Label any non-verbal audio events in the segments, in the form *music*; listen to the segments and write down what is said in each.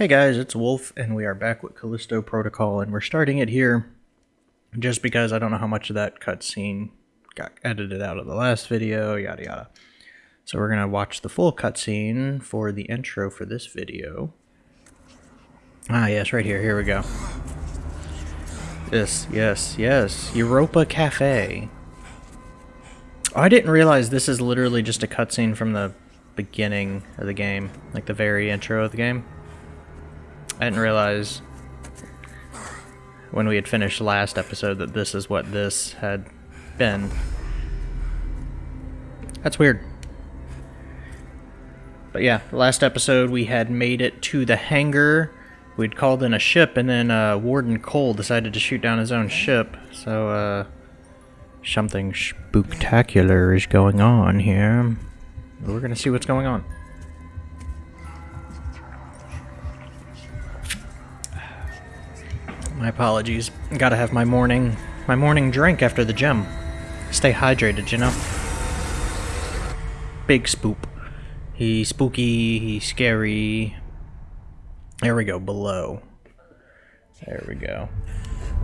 Hey guys, it's Wolf, and we are back with Callisto Protocol, and we're starting it here just because I don't know how much of that cutscene got edited out of the last video, yada yada. So we're going to watch the full cutscene for the intro for this video. Ah, yes, right here. Here we go. Yes, yes, yes. Europa Cafe. Oh, I didn't realize this is literally just a cutscene from the beginning of the game, like the very intro of the game. I didn't realize when we had finished last episode that this is what this had been. That's weird. But yeah, last episode we had made it to the hangar. We'd called in a ship, and then uh, Warden Cole decided to shoot down his own ship. So, uh, something spectacular is going on here. We're gonna see what's going on. My apologies. Gotta have my morning, my morning drink after the gym. Stay hydrated, you know. Big spoop. He's spooky. He's scary. There we go. Below. There we go.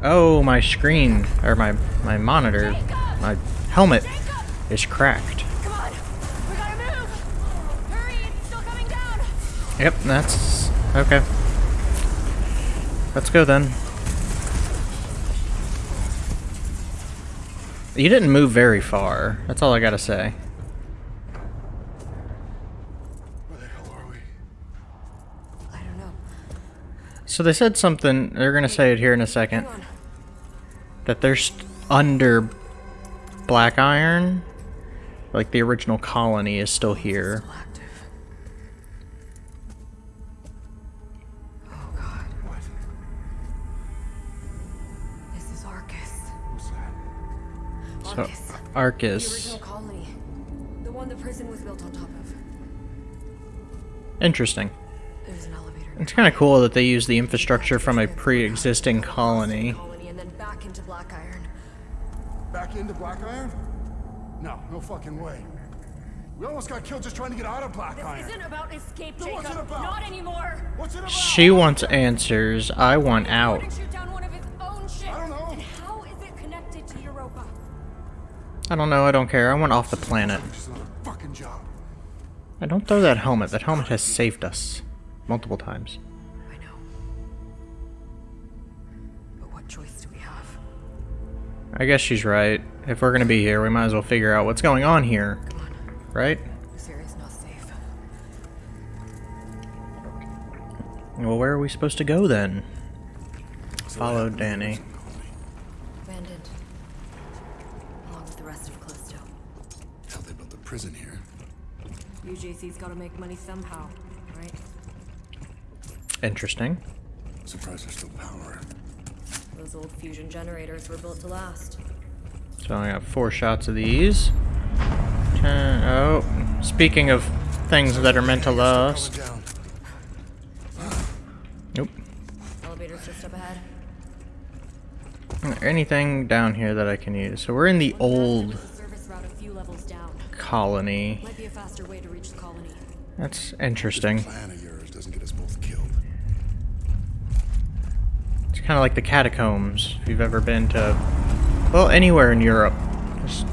Oh, my screen or my my monitor, my helmet is cracked. Yep, that's okay. Let's go then. You didn't move very far. That's all I gotta say. Where the hell are we? I don't know. So they said something. They're gonna say it here in a second. That they're st- under Black Iron. Like the original colony is still here. Arcus. The Arcus. original colony. The one the prison was built on top of. Interesting. There's an elevator. It's kind of cool that they use the infrastructure from a pre-existing colony. Colony and then back into Black Iron. Back into Black Iron? No, no fucking way. We almost got killed just trying to get out of Black This Iron. isn't about escape, Jacob. what's it about? Not anymore. What's it about? She wants answers. I want out. I don't know. I don't care. I want off the planet. Just another fucking job. I don't throw that helmet. That helmet has saved us multiple times. I know. But what choice do we have? I guess she's right. If we're gonna be here, we might as well figure out what's going on here, Come on. right? This area's not safe. Well, where are we supposed to go then? Follow Dani. Abandoned. Along with the rest of Callisto. Hell, they built a prison here. UJC's gotta make money somehow, right? Interesting. Surprised there's still power. Those old fusion generators were built to last. So I got four shots of these. Ten, oh, speaking of things that are meant to last. Nope. Elevator's just up ahead. Anything down here that I can use? So we're in the old There's a service route a few levels down. colony. Might be a faster way to both killed. It's kind of like the catacombs, if you've ever been to, well, anywhere in Europe. Just-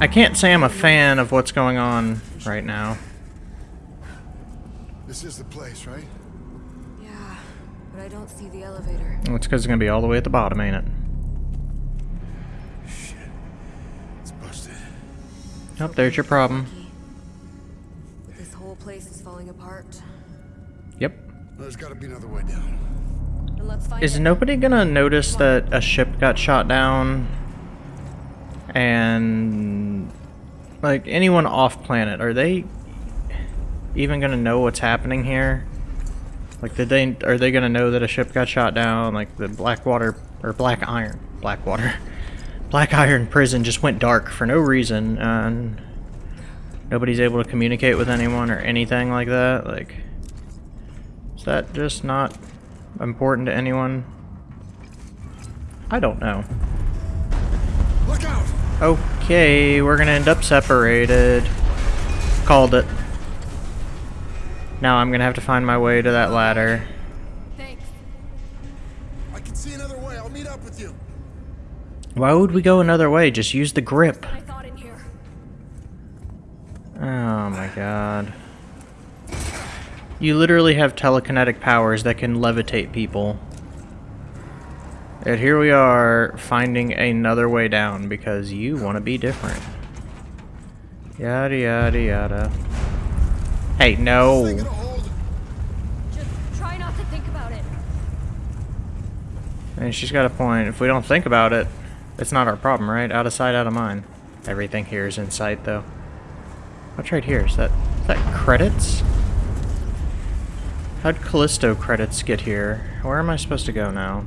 I can't say I'm a fan of what's going on right now. This is the place, right? Yeah, but I don't see the elevator. Well, It's because it's going to be all the way at the bottom, ain't it? Shit. It's busted. Oh, there's your problem. Falling apart. Yep. There's gotta be another way down. Then let's find Is it. nobody gonna notice that a ship got shot down? And like anyone off planet, are they even gonna know what's happening here? Like, did they are they gonna know that a ship got shot down? Like the Blackwater or Black Iron, Blackwater, *laughs* Black Iron prison just went dark for no reason, and nobody's able to communicate with anyone or anything like that. Like, is that just not important to anyone? I don't know. Look out! Okay, we're gonna end up separated. Called it. Now I'm gonna have to find my way to that ladder. Thanks. I can see another way. I'll meet up with you. Why would we go another way? Just use the grip. Oh my god. You literally have telekinetic powers that can levitate people. And here we are finding another way down because you want to be different. Yada yada yada. Hey, no. And she's got a point. If we don't think about it, it's not our problem, right? Out of sight, out of mind. Everything here is in sight, though. What's right here? Is that is that credits? How'd Callisto credits get here? Where am I supposed to go now?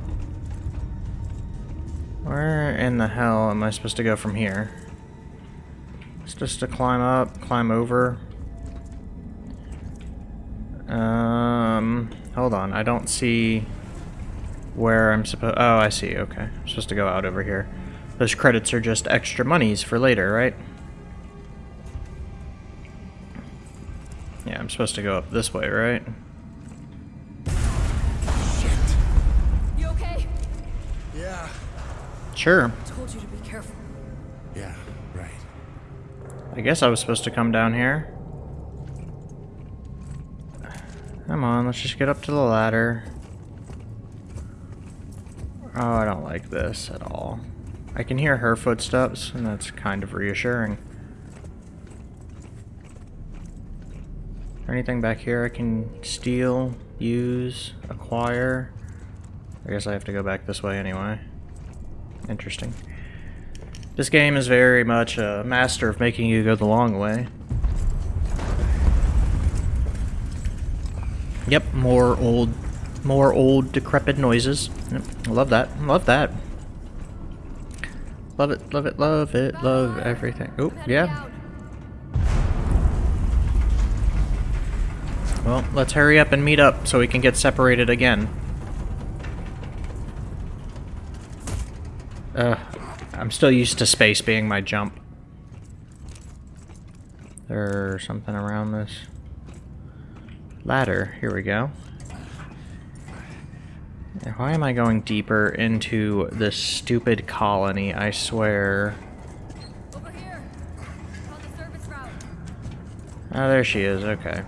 Where in the hell am I supposed to go from here? It's just to climb up, climb over. Um, hold on. I don't see where I'm supposed. Oh, I see. Okay, I'm supposed to go out over here. Those credits are just extra monies for later, right? Yeah, I'm supposed to go up this way, right? You okay? Yeah. Sure. I Told you to be careful. Yeah, right. I guess I was supposed to come down here. Come on, let's just get up to the ladder. Oh, I don't like this at all. I can hear her footsteps, and that's kind of reassuring. Anything back here I can steal, use, acquire? I guess I have to go back this way anyway. Interesting. This game is very much a master of making you go the long way. Yep, more old, more old decrepit noises. Yep, I love that. Love that. Love it, love it, love it, love everything. Oh, yeah. Well, let's hurry up and meet up so we can get separated again. Uh, I'm still used to space being my jump. There's something around this ladder. Here we go. Why am I going deeper into this stupid colony? I swear. Over here. On the service route. Oh, there she is. Okay.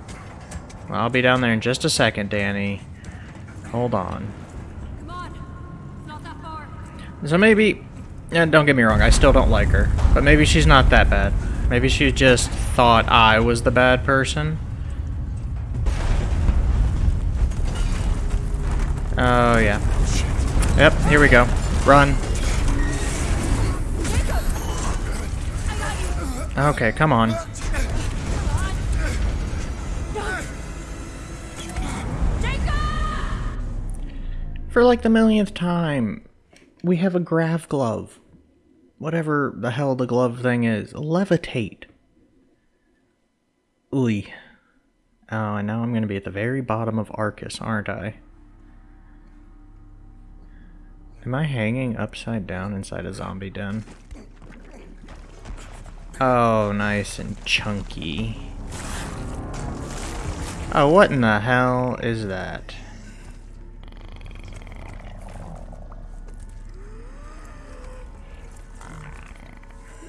I'll be down there in just a second, Dani. Hold on. On. So maybe, yeah, don't get me wrong, I still don't like her, but maybe she's not that bad. Maybe she just thought I was the bad person. Oh yeah. Yep, here we go. Run. Okay, come on. Like the millionth time, we have a grav glove. Whatever the hell the glove thing is. Levitate. Ooey. Oh, and now I'm going to be at the very bottom of Arcus, aren't I? Am I hanging upside down inside a zombie den? Oh, nice and chunky. Oh, what in the hell is that?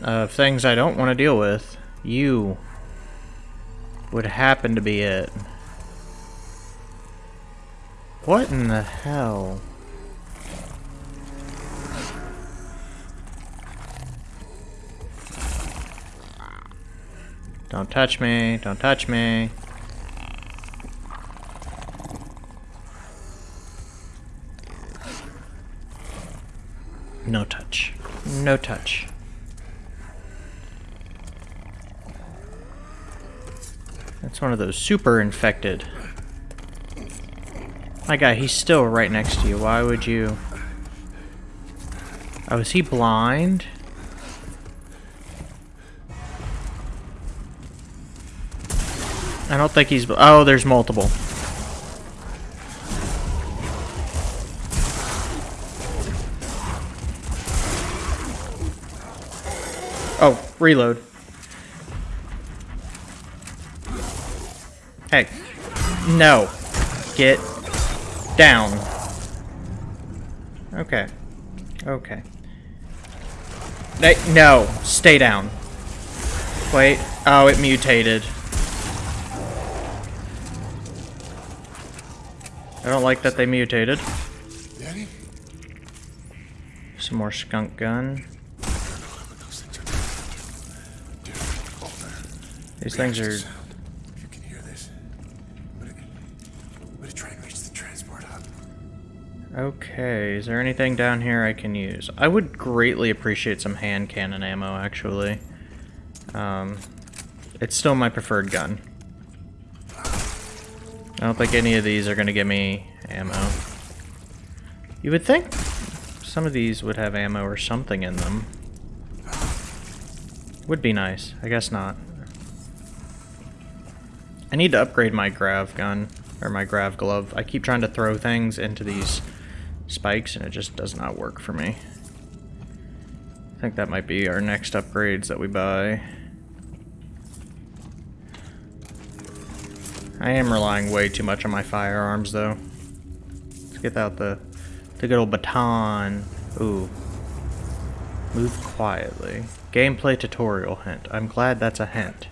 Of things I don't want to deal with, you would happen to be it. What in the hell? Don't touch me, don't touch me. No touch. No touch. That's one of those super infected. My guy, he's still right next to you. Why would you... Oh, is he blind? I don't think he's... Oh, there's multiple. Oh, reload. Hey. No. Get down. Okay. Okay. They, no. Stay down. Wait. Oh, it mutated. I don't like that they mutated. Some more skunk gun. Those things are Dude, over. These things are... Okay, is there anything down here I can use? I would greatly appreciate some hand cannon ammo, actually. Um, it's still my preferred gun. I don't think any of these are going to give me ammo. You would think some of these would have ammo or something in them. Would be nice. I guess not. I need to upgrade my grav gun, or my grav glove. I keep trying to throw things into these spikes and it just does not work for me. I think that might be our next upgrades that we buy. I am relying way too much on my firearms though. Let's get out the, the good old baton. Ooh. Move quietly. Gameplay tutorial hint. I'm glad that's a hint.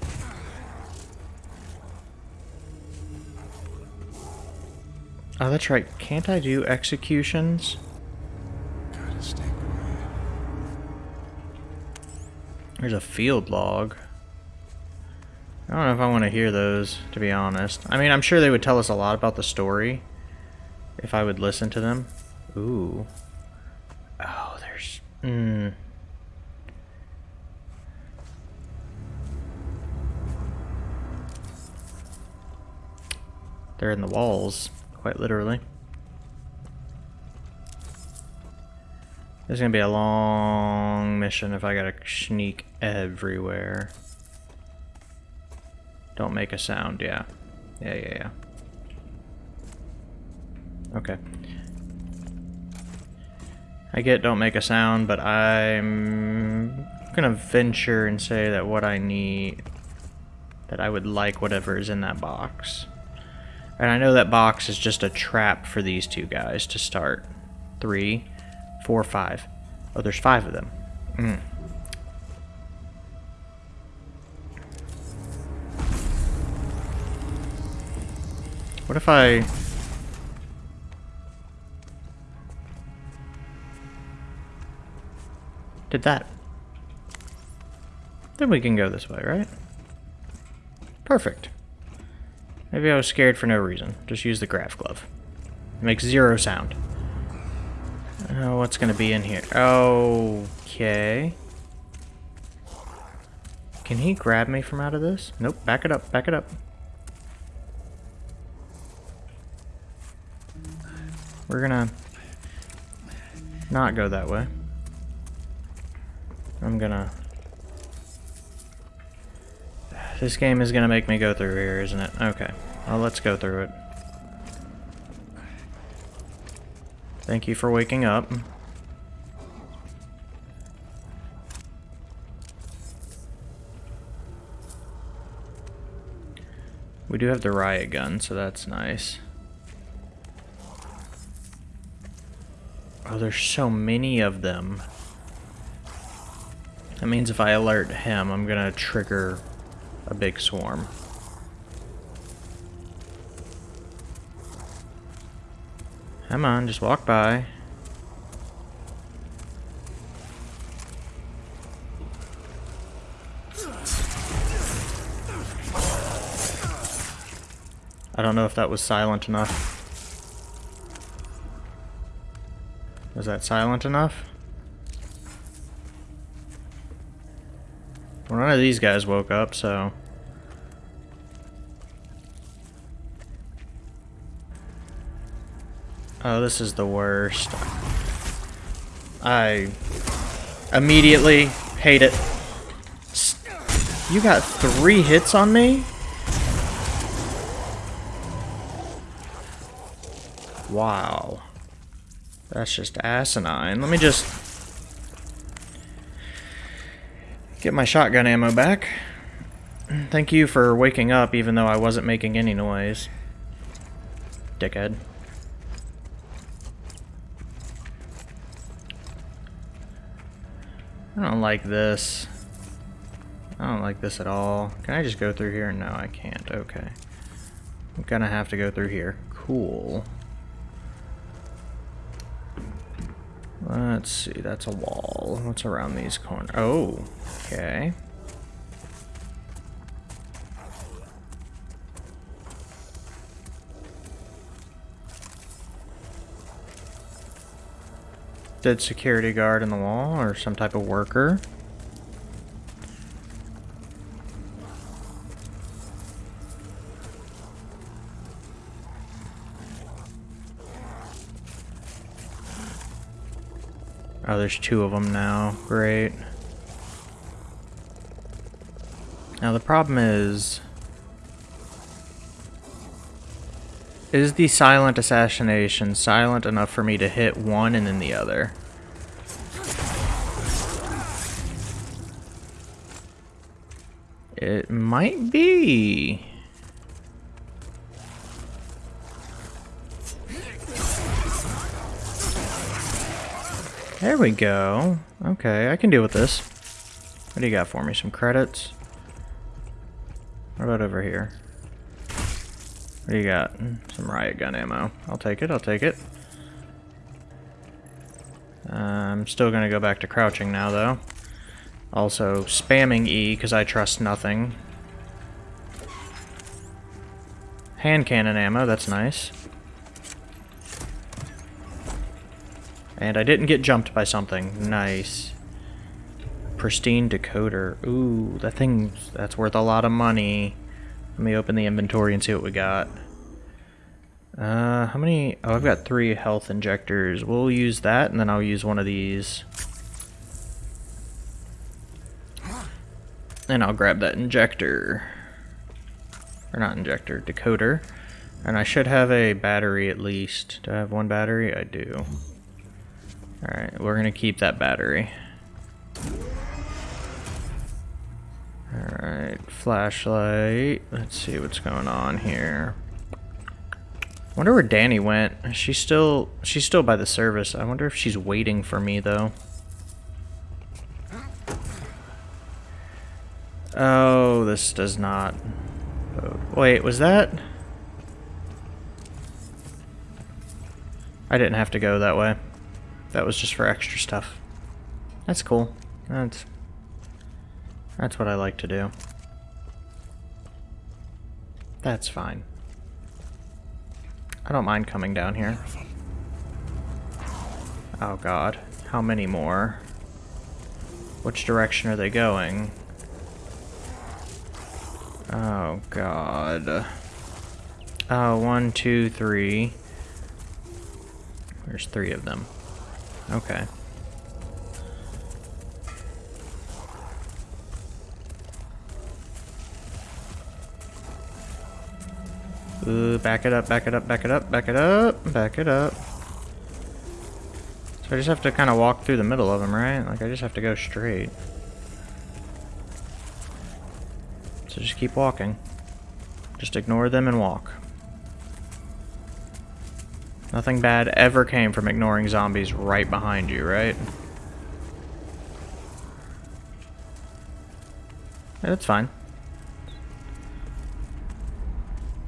Oh, that's right. Can't I do executions? There's a field log. I don't know if I want to hear those, to be honest. I mean, I'm sure they would tell us a lot about the story if I would listen to them. Ooh. Oh, there's... Hmm. They're in the walls, quite literally. This is gonna be a long mission if I gotta sneak everywhere. Don't make a sound, yeah. Yeah, yeah, yeah. Okay. I get don't make a sound, but I'm gonna venture and say that what I need, that I would like whatever is in that box. And I know that box is just a trap for these two guys to start. Three, four, five. Oh, there's five of them. Mm. What if I... Did that? Then we can go this way, right? Perfect. Maybe I was scared for no reason. Just use the grav glove. It makes zero sound. Oh, what's gonna be in here? Okay. Can he grab me from out of this? Nope, back it up, back it up. We're gonna not go that way. I'm gonna... This game is gonna make me go through here, isn't it? Okay. Well, let's go through it. Thank you for waking up. We do have the riot gun, so that's nice. Oh, there's so many of them. That means if I alert him, I'm gonna trigger a big swarm. Come on, just walk by. I don't know if that was silent enough. Was that silent enough? Well, none of these guys woke up, so... Oh, this is the worst. I immediately hate it. You got three hits on me? Wow. That's just asinine. Let me just get my shotgun ammo back. Thank you for waking up even though I wasn't making any noise. dickhead. I don't like this. I don't like this at all. Can I just go through here? No, I can't. Okay. I'm gonna have to go through here. Cool. Let's see, that's a wall. What's around these corners? Oh, okay. Dead security guard in the wall, or some type of worker. There's two of them now. Great. Now the problem is... Is the silent assassination silent enough for me to hit one and then the other? It might be. There we go. Okay, I can deal with this. What do you got for me? Some credits? What about over here? What do you got? Some riot gun ammo. I'll take it, I'll take it. Uh, I'm still gonna go back to crouching now, though. Also, spamming E, because I trust nothing. Hand cannon ammo, that's nice. And I didn't get jumped by something. Nice. Pristine decoder. Ooh, that thing, that's worth a lot of money. Let me open the inventory and see what we got. Uh, how many? Oh, I've got three health injectors. We'll use that, and then I'll use one of these. And I'll grab that injector. Or not injector, decoder. And I should have a battery at least. Do I have one battery? I do. Alright, we're gonna keep that battery. Alright, flashlight. Let's see what's going on here. wonder where Dani went. She's still she's still by the service. I wonder if she's waiting for me though. Oh, this does not. Wait, was that? I didn't have to go that way. That was just for extra stuff. That's cool. That's that's what I like to do. That's fine. I don't mind coming down here. Oh god. How many more? Which direction are they going? Oh god. Oh, one, two, three. There's three of them. Okay. Ooh, back it up, back it up, back it up, back it up, back it up. So I just have to kind of walk through the middle of them, right? Like I just have to go straight. So just keep walking. Just ignore them and walk. Nothing bad ever came from ignoring zombies right behind you, right? Yeah, that's fine.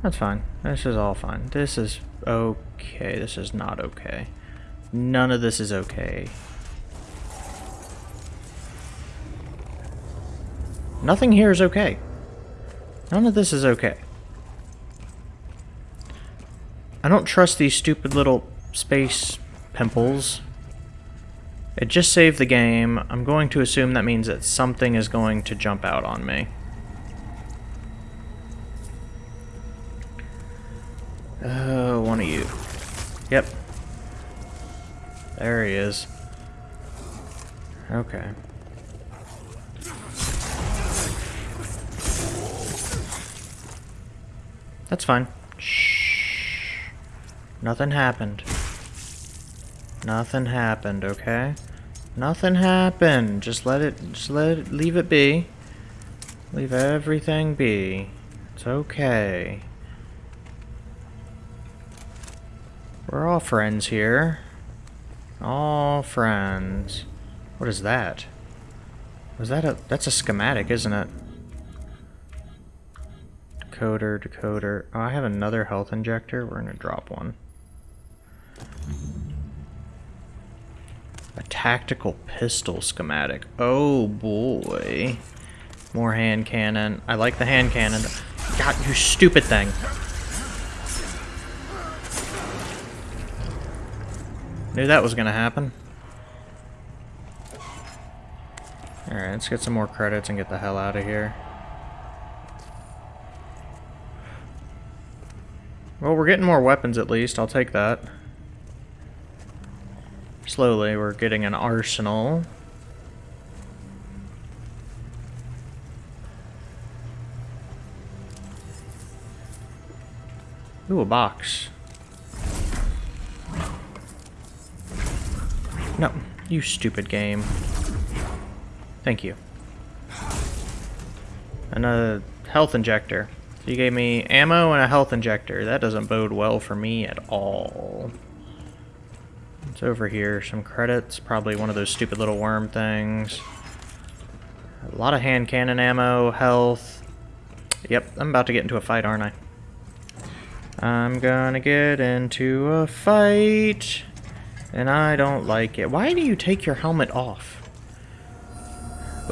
That's fine. This is all fine. This is okay. This is not okay. None of this is okay. Nothing here is okay. None of this is okay. I don't trust these stupid little space pimples. It just saved the game. I'm going to assume that means that something is going to jump out on me. Oh, one of you. Yep. There he is. Okay. That's fine. Nothing happened. Nothing happened, okay? Nothing happened. Just let it, just let it, leave it be. Leave everything be. It's okay. We're all friends here. All friends. What is that? Was that a... That's a schematic, isn't it? Decoder, decoder. Oh, I have another health injector. We're gonna drop one. A tactical pistol schematic. Oh boy. More hand cannon. I like the hand cannon. God, you stupid thing. Knew that was gonna happen. Alright, let's get some more credits and get the hell out of here. Well, we're getting more weapons at least. I'll take that. Slowly, we're getting an arsenal. Ooh, a box. No, you stupid game. Thank you. Another health injector. So you gave me ammo and a health injector. That doesn't bode well for me at all. It's over here. Some credits. Probably one of those stupid little worm things. A lot of hand cannon ammo, health. Yep, I'm about to get into a fight, aren't I? I'm gonna get into a fight. And I don't like it. Why do you take your helmet off?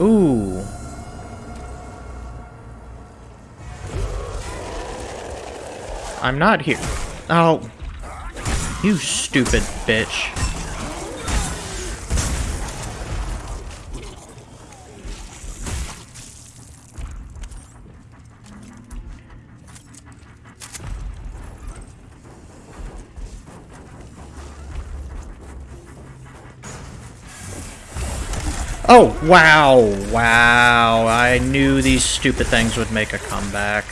Ooh. I'm not here. Oh. You stupid bitch. Oh, wow, wow. I knew these stupid things would make a comeback.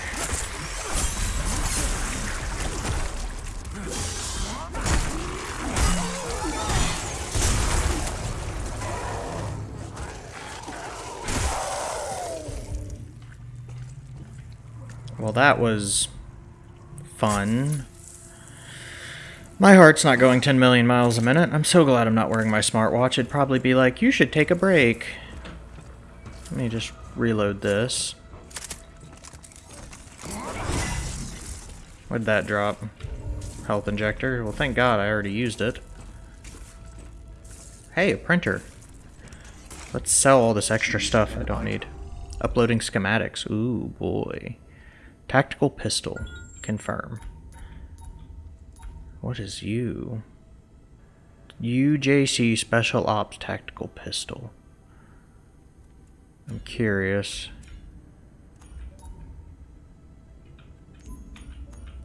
Well, that was fun. My heart's not going 10 million miles a minute. I'm so glad I'm not wearing my smartwatch. It'd probably be like, you should take a break. Let me just reload this. What'd that drop? Health injector? Well, thank God I already used it. Hey, a printer. Let's sell all this extra stuff I don't need. Uploading schematics. Ooh, boy. Tactical pistol. Confirm. What is you? UJC Special Ops Tactical Pistol. I'm curious.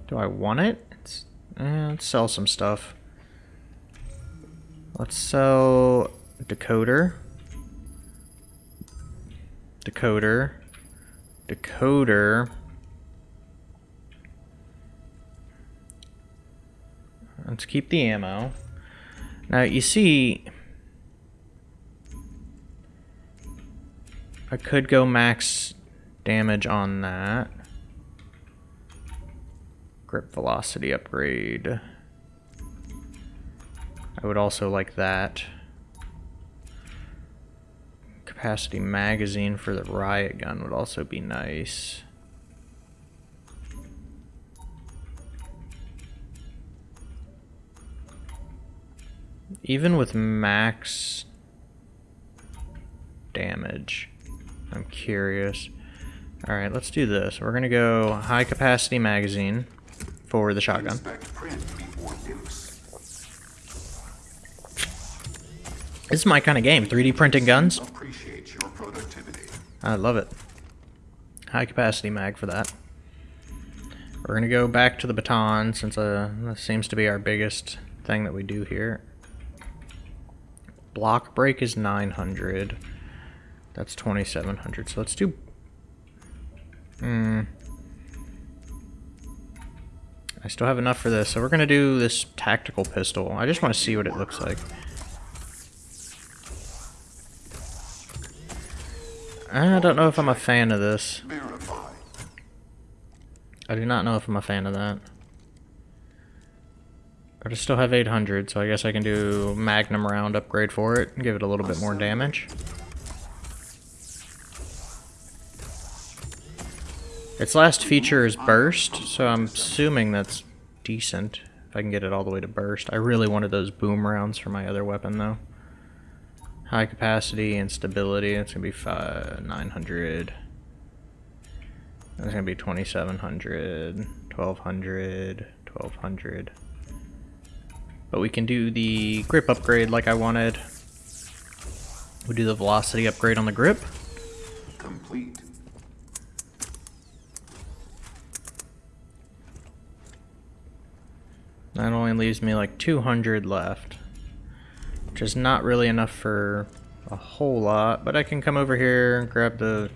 Do I want it? Eh, let's sell some stuff. Let's sell decoder. Decoder. Decoder. Let's keep the ammo. Now, you see... I could go max damage on that. Grip velocity upgrade. I would also like that. Capacity magazine for the riot gun would also be nice. Even with max damage, I'm curious. Alright, let's do this. We're gonna go high capacity magazine for the shotgun. This is my kind of game, 3D printing guns. I love it. High capacity mag for that. We're gonna go back to the baton since uh, that seems to be our biggest thing that we do here. Block break is 900. That's 2700. So let's do... Hmm. I still have enough for this. So we're going to do this tactical pistol. I just want to see what it looks like. I don't know if I'm a fan of this. I do not know if I'm a fan of that. I still have 800, so I guess I can do Magnum round upgrade for it and give it a little bit more damage. Its last feature is burst, so I'm assuming that's decent. If I can get it all the way to burst. I really wanted those boom rounds for my other weapon, though. High capacity and stability, it's going to be five, 900. It's going to be 2700, 1200, 1200. But we can do the grip upgrade like I wanted. We do the velocity upgrade on the grip. Complete. That only leaves me like 200 left. Which is not really enough for a whole lot, but I can come over here and grab the...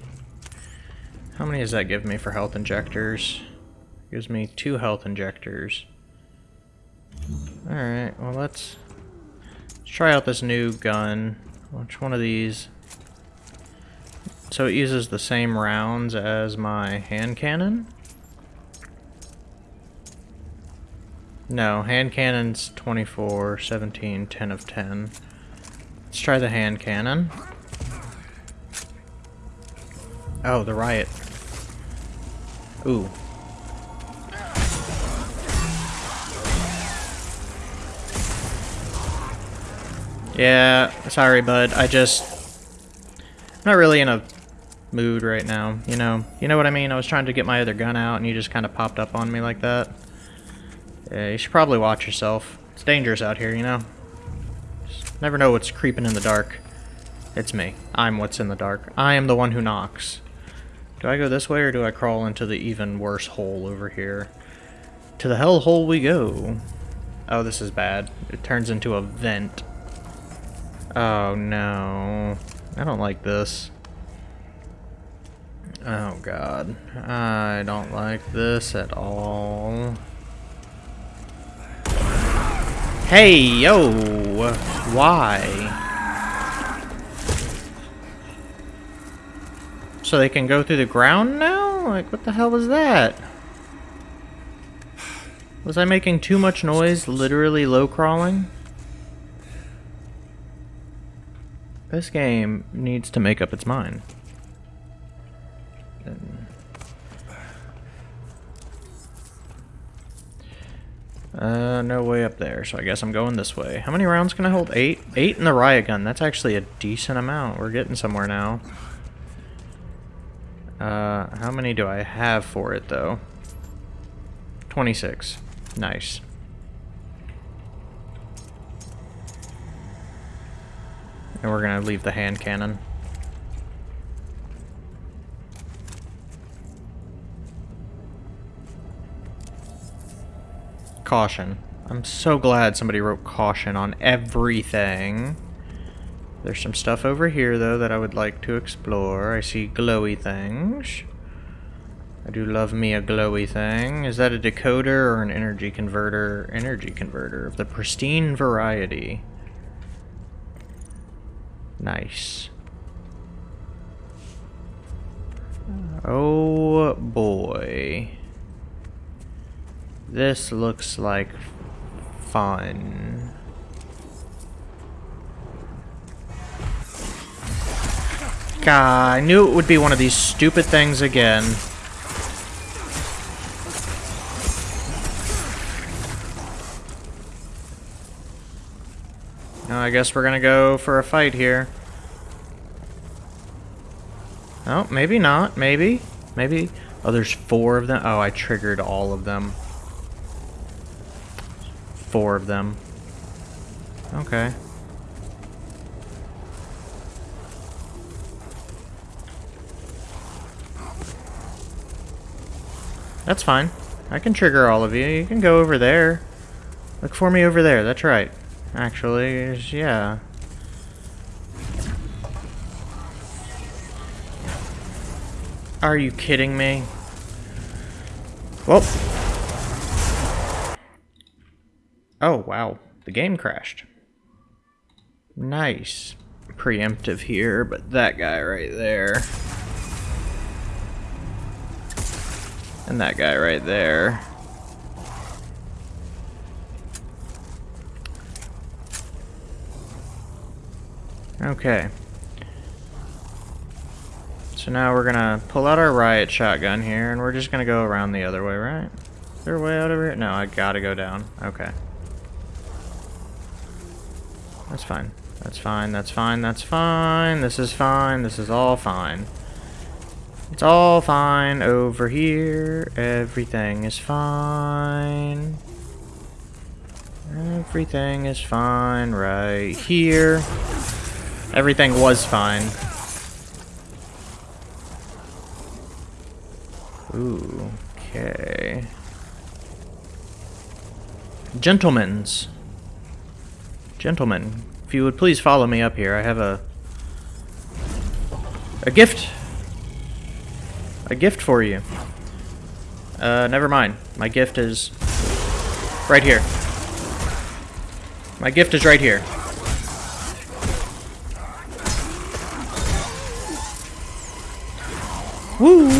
How many does that give me for health injectors? Gives me two health injectors. Alright, well let's, let's try out this new gun. Which one of these? So it uses the same rounds as my hand cannon? No, hand cannon's 24, 17, 10 of 10. Let's try the hand cannon. Oh, the riot. Ooh. Yeah, sorry, bud. I just... I'm not really in a mood right now, you know? You know what I mean? I was trying to get my other gun out, and you just kind of popped up on me like that. Yeah, you should probably watch yourself. It's dangerous out here, you know? Just never know what's creeping in the dark. It's me. I'm what's in the dark. I am the one who knocks. Do I go this way, or do I crawl into the even worse hole over here? To the hell hole we go. Oh, this is bad. It turns into a vent. Oh no. I don't like this. Oh god. I don't like this at all. Hey, yo! Why? So they can go through the ground now? Like, what the hell was that? Was I making too much noise, literally low crawling? This game needs to make up its mind. Uh, no way up there, so I guess I'm going this way. How many rounds can I hold? Eight? Eight in the riot gun. That's actually a decent amount. We're getting somewhere now. Uh, how many do I have for it, though? 26. Nice. And we're gonna leave the hand cannon. Caution. I'm so glad somebody wrote caution on everything. There's some stuff over here, though, that I would like to explore. I see glowy things. I do love me a glowy thing. Is that a decoder or an energy converter? Energy converter of the pristine variety. Nice. Oh boy. This looks like fun. God, I knew it would be one of these stupid things again. I guess we're gonna go for a fight here. Oh, maybe not. Maybe. Maybe. Oh, there's four of them. Oh, I triggered all of them. Four of them. Okay. That's fine. I can trigger all of you. You can go over there. Look for me over there. That's right. Actually, yeah. Are you kidding me? Well. Oh, wow. The game crashed. Nice. Preemptive here, but that guy right there. And that guy right there. Okay. So now we're gonna pull out our riot shotgun here, and we're just gonna go around the other way, right? Is there a way out over here? No, I gotta go down. Okay. That's fine. That's fine, that's fine, that's fine. This is fine, this is all fine. It's all fine over here. Everything is fine. Everything is fine right here. Everything was fine. Ooh, okay. Gentlemen's. Gentlemen, if you would please follow me up here. I have a a gift. A gift for you. Uh, never mind. My gift is right here. My gift is right here. Woo!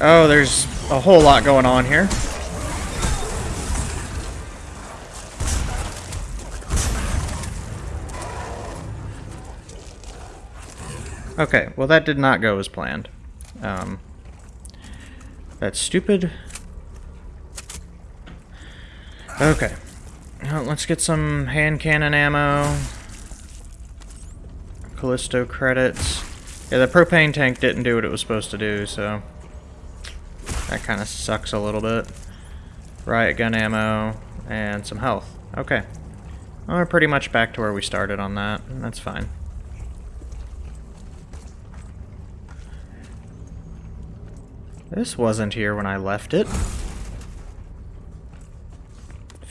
Oh, there's a whole lot going on here. Okay, well that did not go as planned. Um, that's stupid. Okay. Let's get some hand cannon ammo. Callisto credits. Yeah, the propane tank didn't do what it was supposed to do, so... That kind of sucks a little bit. Riot gun ammo, and some health. Okay. Well, we're pretty much back to where we started on that. That's fine. This wasn't here when I left it.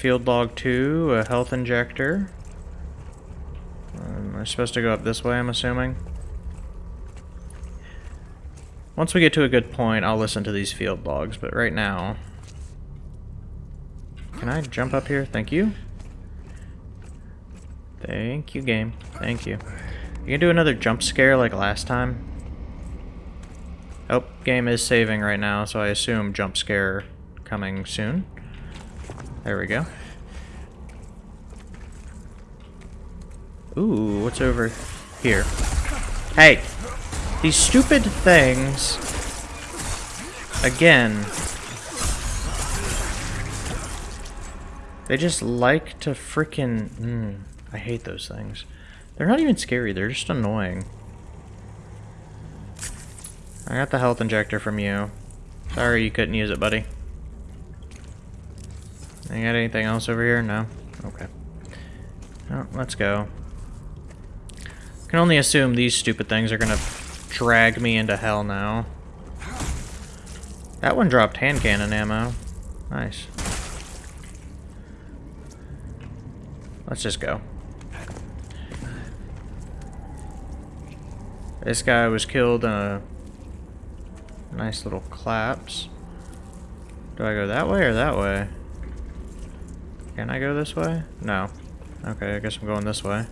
Field log 2, a health injector. Um, we're supposed to go up this way, I'm assuming. Once we get to a good point, I'll listen to these field logs, but right now... Can I jump up here? Thank you. Thank you, game. Thank you. You can do another jump scare like last time? Oh, game is saving right now, so I assume jump scare coming soon. There we go. Ooh, what's over here? Hey! These stupid things... Again... They just like to frickin'... Mm, I hate those things. They're not even scary, they're just annoying. I got the health injector from you. Sorry you couldn't use it, buddy. You got anything else over here? No? Okay. Oh, let's go. Can only assume these stupid things are gonna drag me into hell now. That one dropped hand cannon ammo. Nice. Let's just go. This guy was killed in a Nice little claps. Do I go that way or that way? Can I go this way? No. Okay, I guess I'm going this way.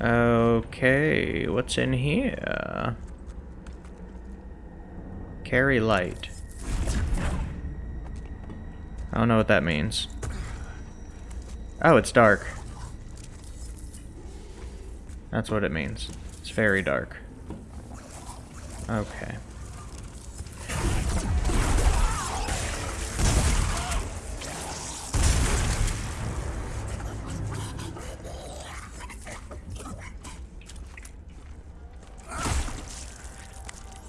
Okay, what's in here? Carry light. I don't know what that means. Oh, it's dark. That's what it means. It's very dark. Okay.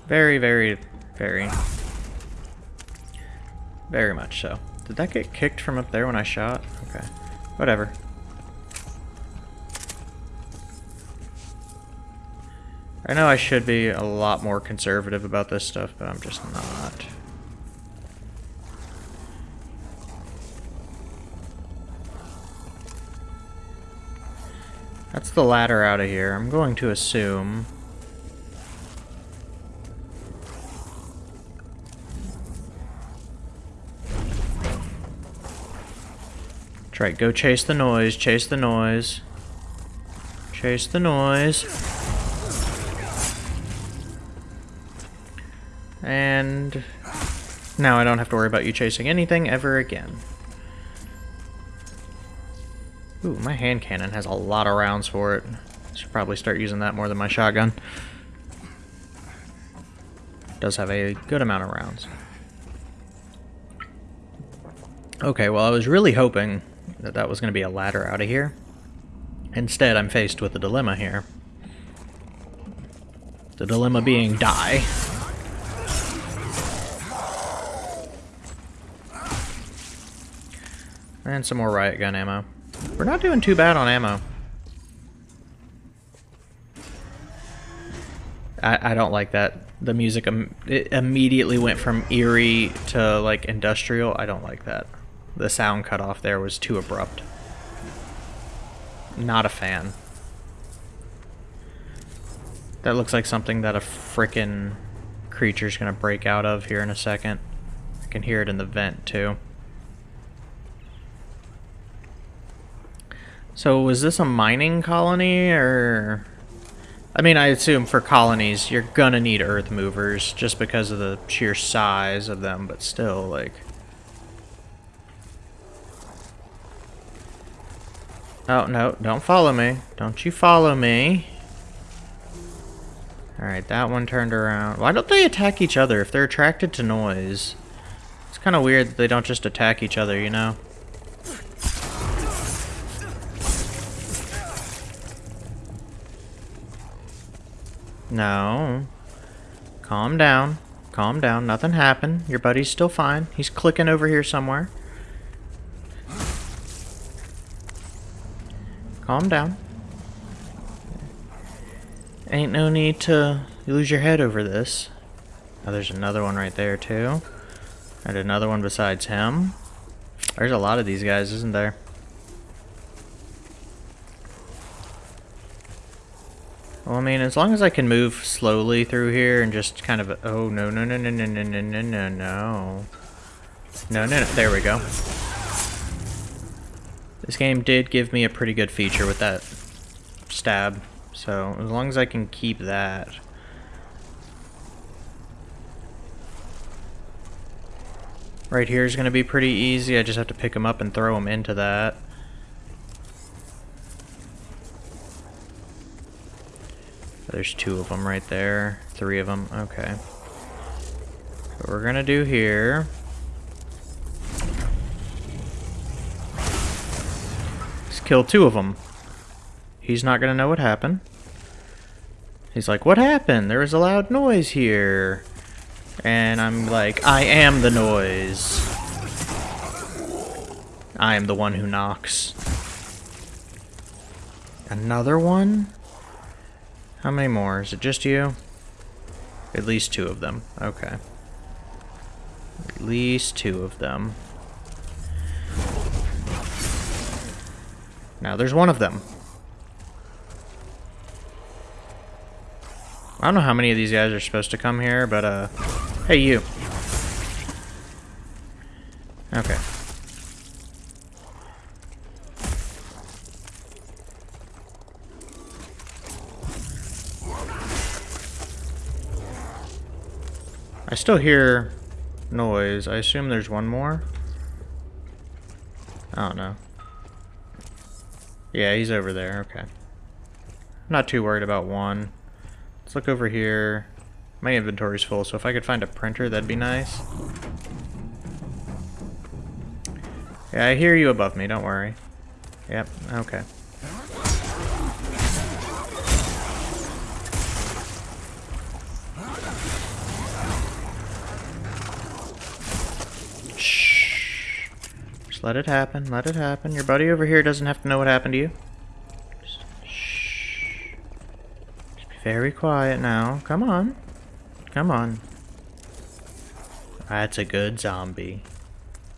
Very, very, very, very much so. Did that get kicked from up there when I shot? Okay. Whatever. I know I should be a lot more conservative about this stuff, but I'm just not. That's the ladder out of here. I'm going to assume Right, go chase the noise, chase the noise. Chase the noise. And now I don't have to worry about you chasing anything ever again. Ooh, my hand cannon has a lot of rounds for it. Should probably start using that more than my shotgun. Does have a good amount of rounds. Okay, well I was really hoping that that was going to be a ladder out of here. Instead, I'm faced with a dilemma here. The dilemma being die. And some more riot gun ammo. We're not doing too bad on ammo. I, I don't like that. The music Im immediately went from eerie to like industrial. I don't like that. The sound cut off there was too abrupt. Not a fan. That looks like something that a frickin' creature's gonna break out of here in a second. I can hear it in the vent too. So was this a mining colony or I mean I assume for colonies you're gonna need earth movers just because of the sheer size of them but still like Oh no, don't follow me. Don't you follow me. Alright, that one turned around. Why don't they attack each other if they're attracted to noise? It's kind of weird that they don't just attack each other, you know? No. Calm down. Calm down. Nothing happened. Your buddy's still fine. He's clicking over here somewhere. Calm down. Ain't no need to lose your head over this. Oh, there's another one right there, too. And another one besides him. There's a lot of these guys, isn't there? Well, I mean, as long as I can move slowly through here and just kind of... Oh, no, no, no, no, no, no, no, no, no. No, no, no. There we go. This game did give me a pretty good feature with that stab. So, as long as I can keep that... Right here is going to be pretty easy. I just have to pick them up and throw them into that. There's two of them right there. Three of them. Okay. What we're going to do here... kill two of them. He's not going to know what happened. He's like, what happened? There was a loud noise here. And I'm like, I am the noise. I am the one who knocks. Another one? How many more? Is it just you? At least two of them. Okay. At least two of them. Now there's one of them. I don't know how many of these guys are supposed to come here, but, uh... Hey, you. Okay. I still hear noise. I assume there's one more. I don't know. Yeah, he's over there. Okay. I'm not too worried about one. Let's look over here. My inventory's full, so if I could find a printer, that'd be nice. Yeah, I hear you above me, don't worry. Yep, okay. Let it happen, let it happen. Your buddy over here doesn't have to know what happened to you. Just, shh. Just be very quiet now. Come on. Come on. That's a good zombie.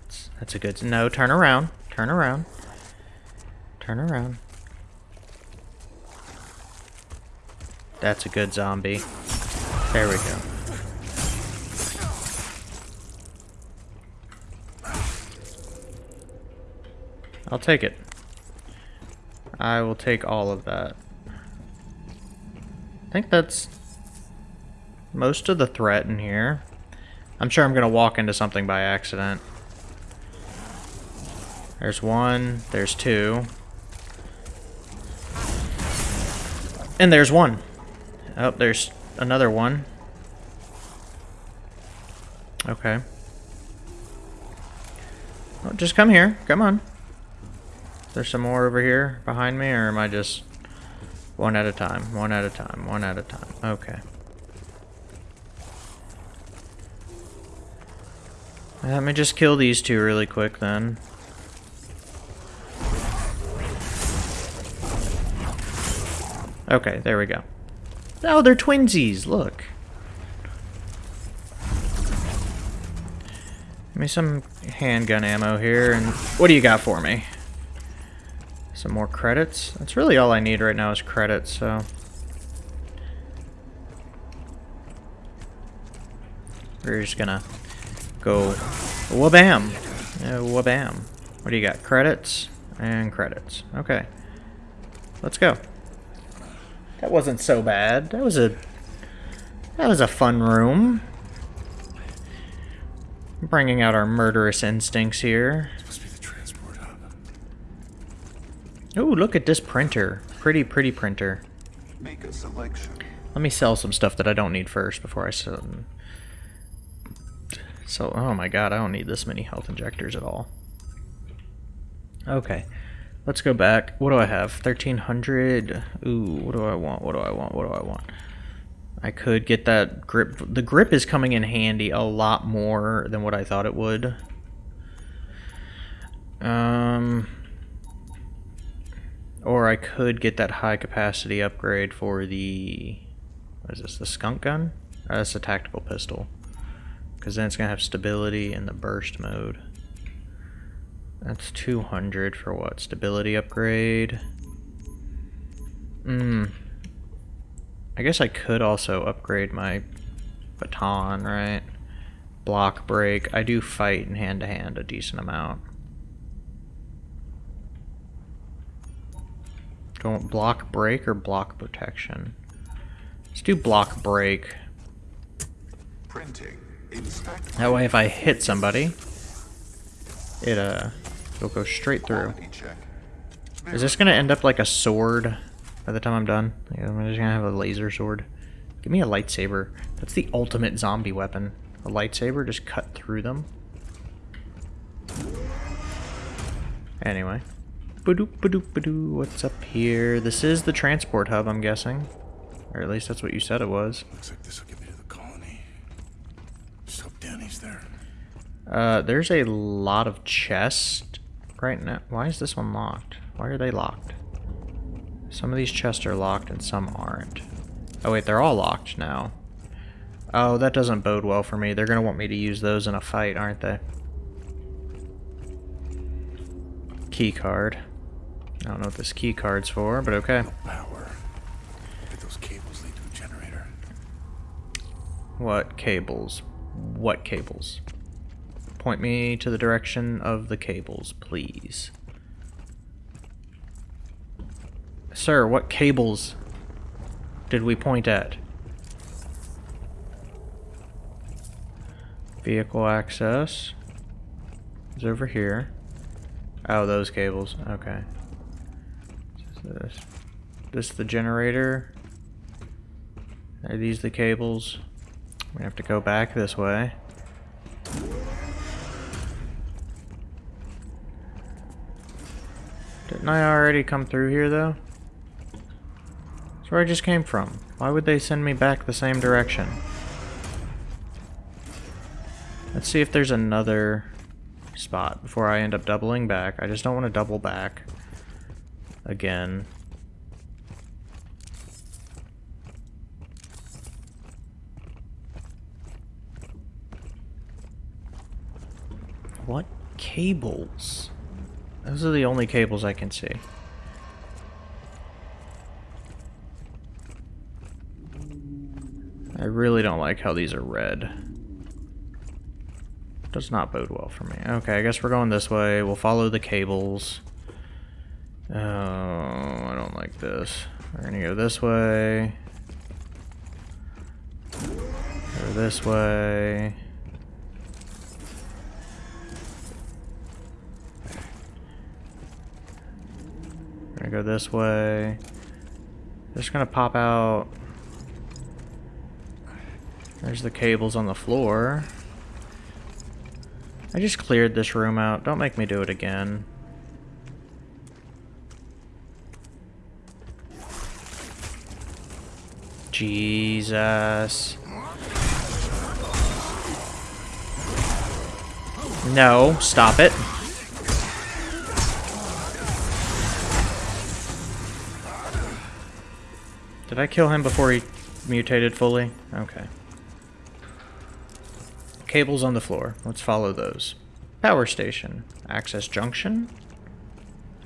That's, that's a good... No, turn around. Turn around. Turn around. That's a good zombie. There we go. I'll take it. I will take all of that. I think that's most of the threat in here. I'm sure I'm going to walk into something by accident. There's one. There's two. And there's one. Oh, there's another one. Okay. Well, just come here. Come on. There's some more over here behind me, or am I just one at a time? One at a time. One at a time. Okay. Let me just kill these two really quick then. Okay, there we go. Oh, they're twinsies. Look. Give me some handgun ammo here, and what do you got for me? Some more credits? That's really all I need right now is credits, so... We're just gonna go wabam! Uh, wabam. What do you got? Credits and credits. Okay. Let's go. That wasn't so bad. That was a... That was a fun room. Bringing out our murderous instincts here. Must be the transport hub. Oh, look at this printer. Pretty, pretty printer. Make a selection. Let me sell some stuff that I don't need first before I sell. So, oh my god, I don't need this many health injectors at all. Okay, let's go back. What do I have? 1300. Ooh, what do I want? What do I want? What do I want? I could get that grip. The grip is coming in handy a lot more than what I thought it would. Um, or I could get that high capacity upgrade for the what is this? The skunk gun? Uh, that's a tactical pistol. Because then it's going to have stability in the burst mode. That's 200 for what? Stability upgrade? Hmm. I guess I could also upgrade my baton, right? Block break. I do fight in hand-to-hand -hand a decent amount. Don't block break or block protection? Let's do block break. Printing. That way if I hit somebody, it uh, it'll go straight through. Is this gonna end up like a sword by the time I'm done? I'm just gonna have a laser sword. Give me a lightsaber. That's the ultimate zombie weapon. A lightsaber, just cut through them. Anyway. Badoop, badoop, badoo. What's up here? This is the transport hub, I'm guessing. Or at least that's what you said it was. Looks like this will get me to the colony. Just hope Dani's there. Uh, there's a lot of chests right now. Why is this one locked? Why are they locked? Some of these chests are locked and some aren't. Oh wait, they're all locked now. Oh, that doesn't bode well for me. They're gonna want me to use those in a fight, aren't they? Key card. I don't know what this key card's for, but okay. Power. At those cables lead to a generator. What cables? What cables? Point me to the direction of the cables, please. Sir, what cables did we point at? Vehicle access is over here. Oh, those cables. Okay. This, this the generator. Are these the cables? We have to go back this way. Didn't I already come through here, though? That's where I just came from. Why would they send me back the same direction? Let's see if there's another spot before I end up doubling back. I just don't want to double back again. What cables? Those are the only cables I can see. I really don't like how these are red. Does not bode well for me. Okay, I guess we're going this way. We'll follow the cables. Oh, I don't like this. We're gonna go this way. Go this way. We're gonna go this way. Just gonna pop out. There's the cables on the floor. I just cleared this room out. Don't make me do it again. Jesus. No, stop it. Did I kill him before he mutated fully? Okay. Cables on the floor. Let's follow those. Power station. Access junction?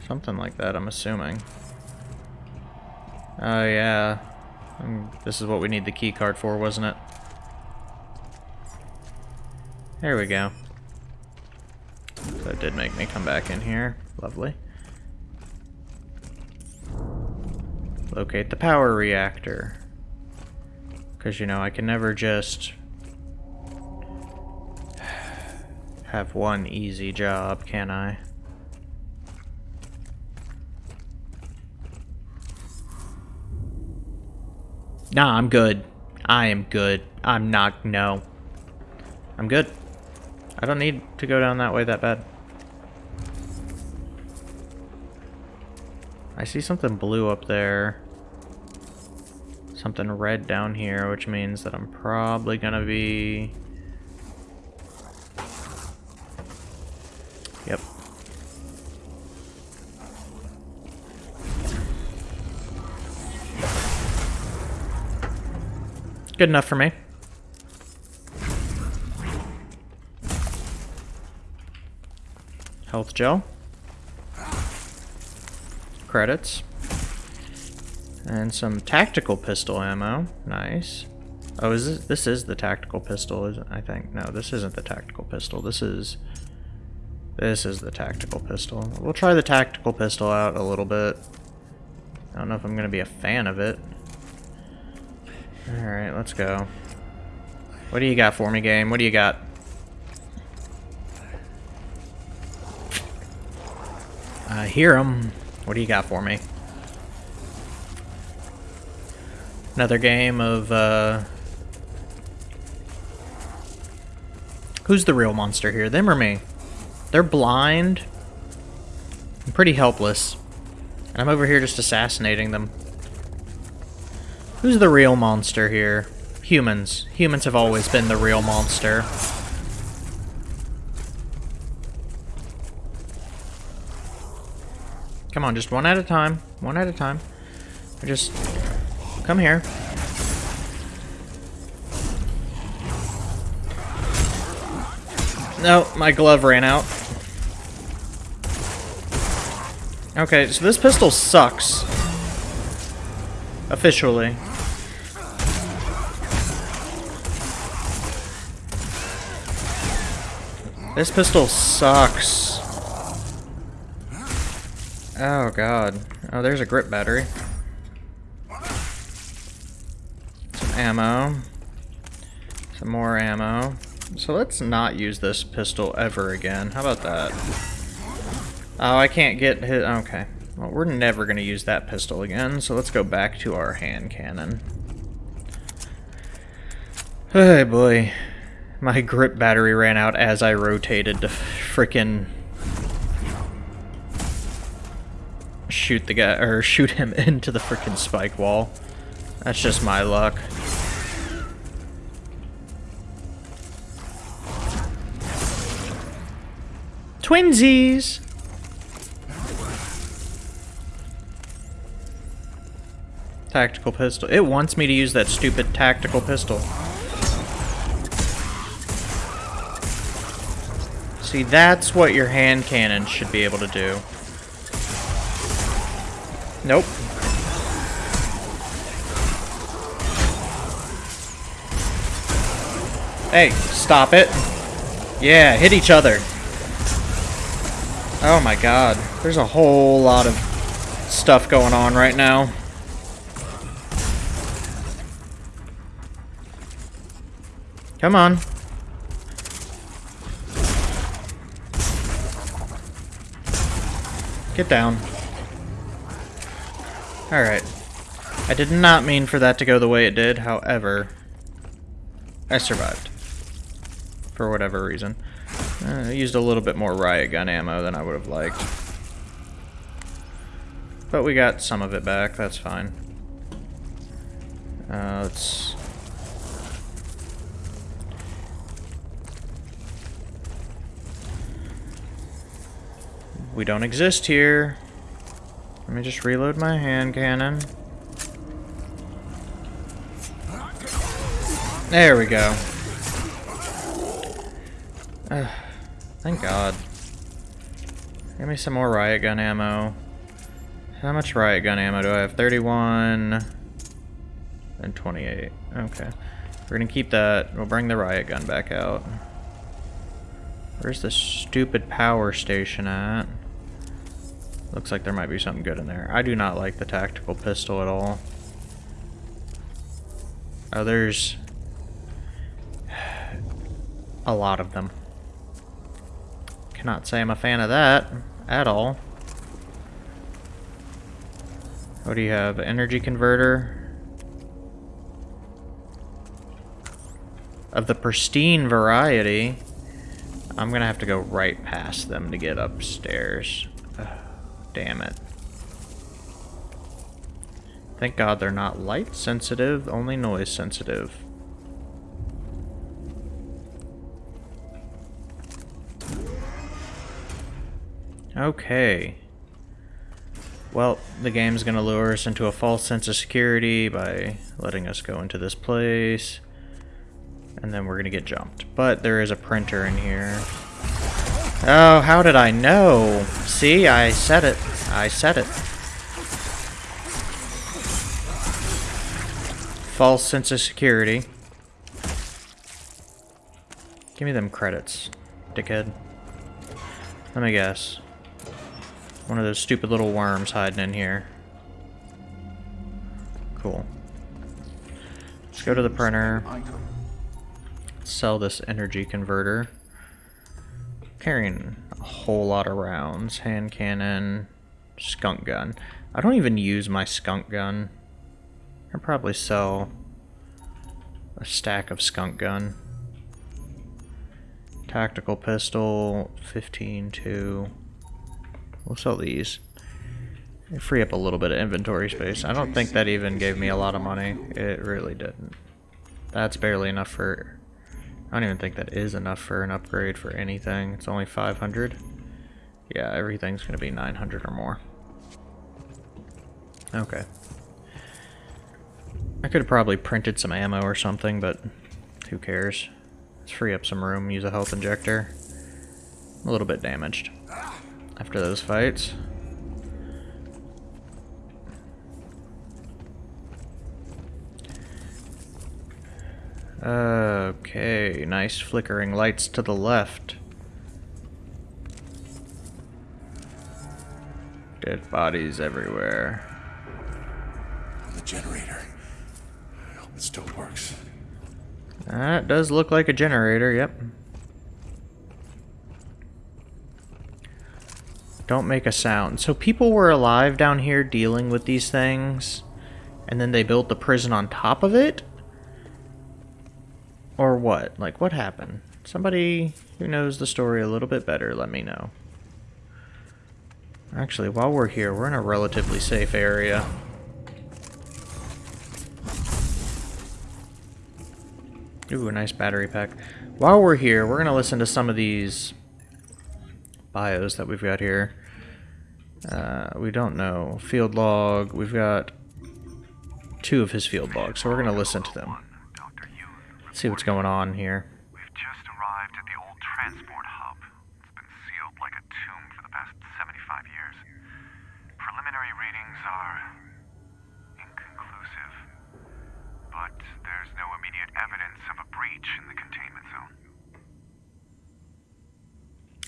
Something like that, I'm assuming. Oh, yeah. Um, this is what we need the key card for, wasn't it? There we go. That did make me come back in here. Lovely. Locate the power reactor. Because, you know, I can never just *sighs* have one easy job, can I? Nah, I'm good. I am good. I'm not, no. I'm good. I don't need to go down that way that bad. I see something blue up there. Something red down here, which means that I'm probably gonna be... Good enough for me. Health gel. Credits. And some tactical pistol ammo. Nice. Oh, is this, this is the tactical pistol, is it? I think. No, this isn't the tactical pistol. This is... This is the tactical pistol. We'll try the tactical pistol out a little bit. I don't know if I'm going to be a fan of it. Alright, let's go. What do you got for me, game? What do you got? I hear him. What do you got for me? Another game of, uh... Who's the real monster here? Them or me? They're blind. I'm pretty helpless. And I'm over here just assassinating them. Who's the real monster here? Humans. Humans have always been the real monster. Come on, just one at a time. One at a time. Just come here. No, my glove ran out. Okay, so this pistol sucks. Officially. This pistol sucks. Oh god. Oh, there's a grip battery. Some ammo. Some more ammo. So let's not use this pistol ever again. How about that? Oh, I can't get hit. Okay. Well, we're never going to use that pistol again, so let's go back to our hand cannon. *sighs* Hey boy. My grip battery ran out as I rotated to frickin' shoot the guy, or shoot him *laughs* into the frickin' spike wall. That's just my luck. Twinsies! Tactical pistol. It wants me to use that stupid tactical pistol. See, that's what your hand cannon should be able to do. Nope. Hey, stop it. Yeah, hit each other. Oh my god. There's a whole lot of stuff going on right now. Come on. Get down. Alright. I did not mean for that to go the way it did, however, I survived. For whatever reason. Uh, I used a little bit more riot gun ammo than I would have liked. But we got some of it back, that's fine. Uh, let's... We don't exist here. Let me just reload my hand cannon. There we go. Uh, thank God. Give me some more riot gun ammo. How much riot gun ammo do I have? 31 and 28. Okay. We're gonna keep that. We'll bring the riot gun back out. Where's the stupid power station at? Looks like there might be something good in there. I do not like the tactical pistol at all. Oh, there's a lot of them. Cannot say I'm a fan of that at all. What do you have? Energy converter? Of the pristine variety. I'm gonna have to go right past them to get upstairs. *sighs* Damn it. Thank God they're not light sensitive, only noise sensitive. Okay. Well, the game's gonna lure us into a false sense of security by letting us go into this place. And then we're gonna get jumped. But there is a printer in here. Oh, how did I know? See, I said it. I said it. False sense of security. Give me them credits, dickhead. Let me guess. One of those stupid little worms hiding in here. Cool. Let's go to the printer. Sell this energy converter. Carrying a whole lot of rounds. Hand cannon. Skunk gun. I don't even use my skunk gun. I'll probably sell a stack of skunk gun. Tactical pistol, 15, 2. We'll sell these. They free up a little bit of inventory space. I don't think that even gave me a lot of money. It really didn't. That's barely enough for... I don't even think that is enough for an upgrade for anything. It's only 500. Yeah, everything's going to be 900 or more. Okay. I could have probably printed some ammo or something, but who cares? Let's free up some room, use a health injector. A little bit damaged after those fights. Okay, nice flickering lights to the left. Dead bodies everywhere. The generator. I hope it still works. That does look like a generator, yep. Don't make a sound. So people were alive down here dealing with these things, and then they built the prison on top of it? Or what? Like, what happened? Somebody who knows the story a little bit better, let me know. Actually, while we're here, we're in a relatively safe area. Ooh, a nice battery pack. While we're here, we're going to listen to some of these bios that we've got here. Uh, we don't know. Field log. We've got two of his field logs, so we're going to listen to them. Yoon, See what's going on here. we've just arrived at the old transport hub. It's been sealed like a tomb for the past 75 years. Preliminary readings are inconclusive, but there's no immediate evidence of a breach in the containment zone.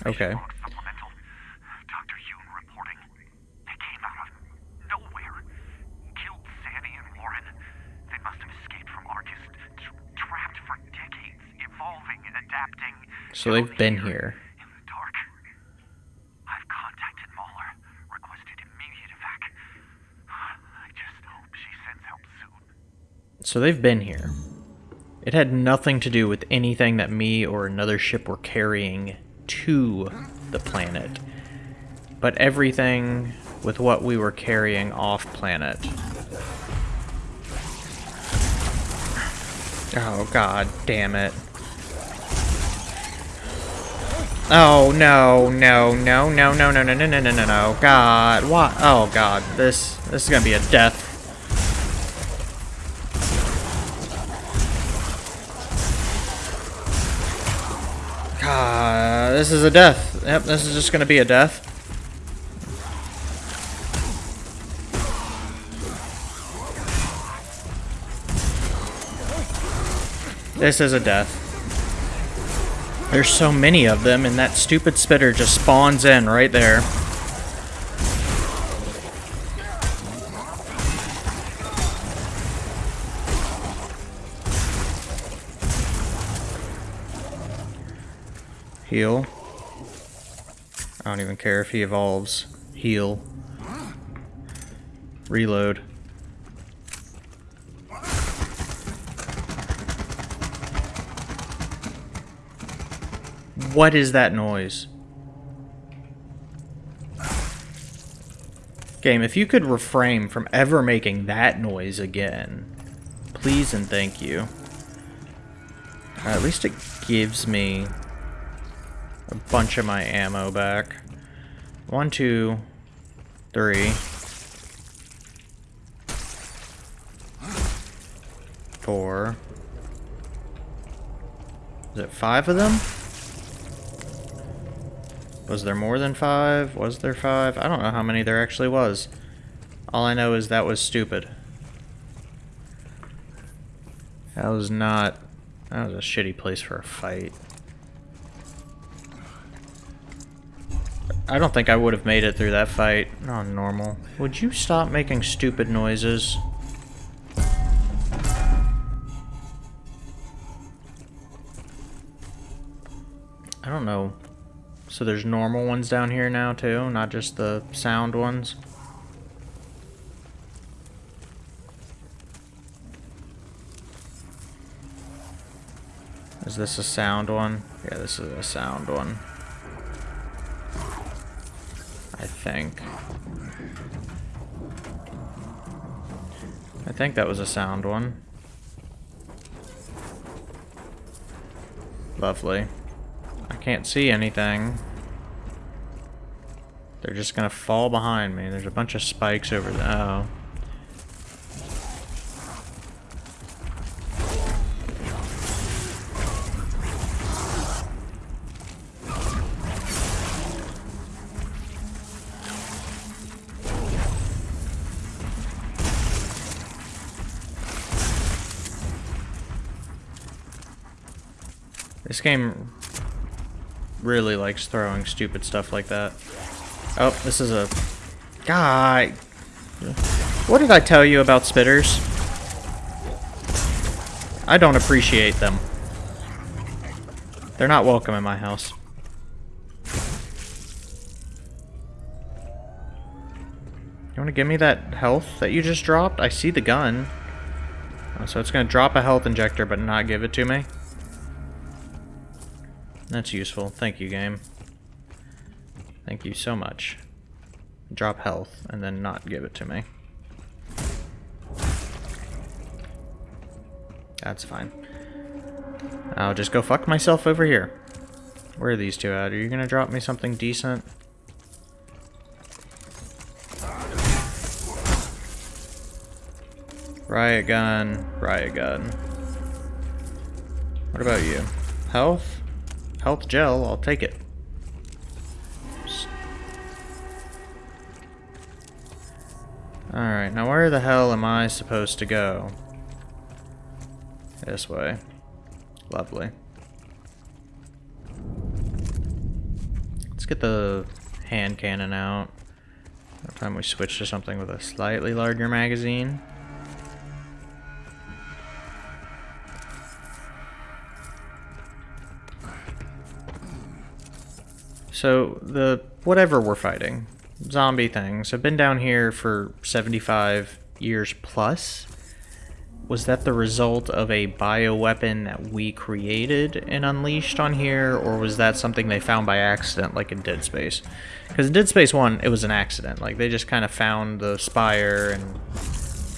Okay. Log supplemental. Dr. Yoon reporting. They came out of nowhere. Killed Sandy and Lauren. They must have escaped from Arcus. Tra- trapped for decades, evolving and adapting. So they've been Down here. In the dark. I've contacted Mahler. Requested immediate evac. I just hope they've been here. So they've been here. It had nothing to do with anything that me or another ship were carrying to the planet, but everything with what we were carrying off planet. Oh god damn it. Oh no, no, no, no, no, no, no, no, no, no, no, no. God, what? Oh god, this this is gonna be a death. God, this is a death. Yep, this is just gonna be a death. This is a death. There's so many of them, and that stupid spitter just spawns in right there. Heal. I don't even care if he evolves. Heal. Reload. What is that noise? Game, if you could refrain from ever making that noise again, please and thank you. Uh, at least it gives me a bunch of my ammo back. One, two, three. Four. Is it five of them? Was there more than five? Was there five? I don't know how many there actually was. All I know is that was stupid. That was not... That was a shitty place for a fight. I don't think I would have made it through that fight. Not normal. Would you stop making stupid noises? I don't know. So there's normal ones down here now too, not just the sound ones. Is this a sound one? Yeah, this is a sound one. I think. I think that was a sound one. Lovely. I can't see anything. They're just gonna fall behind me. There's a bunch of spikes over there. Oh. This game really likes throwing stupid stuff like that. Oh, this is a... guy. What did I tell you about spitters? I don't appreciate them. They're not welcome in my house. You want to give me that health that you just dropped? I see the gun. Oh, so it's going to drop a health injector but not give it to me? That's useful. Thank you, game. Thank you so much. Drop health and then not give it to me. That's fine. I'll just go fuck myself over here. Where are these two at? Are you gonna drop me something decent? Riot gun, riot gun. What about you? Health? Health gel, I'll take it. Alright, now where the hell am I supposed to go? This way. Lovely. Let's get the hand cannon out. time we switch to something with a slightly larger magazine. So, the whatever we're fighting, zombie things, have been down here for 75 years plus. was that the result of a bioweapon that we created and unleashed on here, or was that something they found by accident, like in Dead Space? Because in Dead Space 1, it was an accident. Like, they just kind of found the Spire, and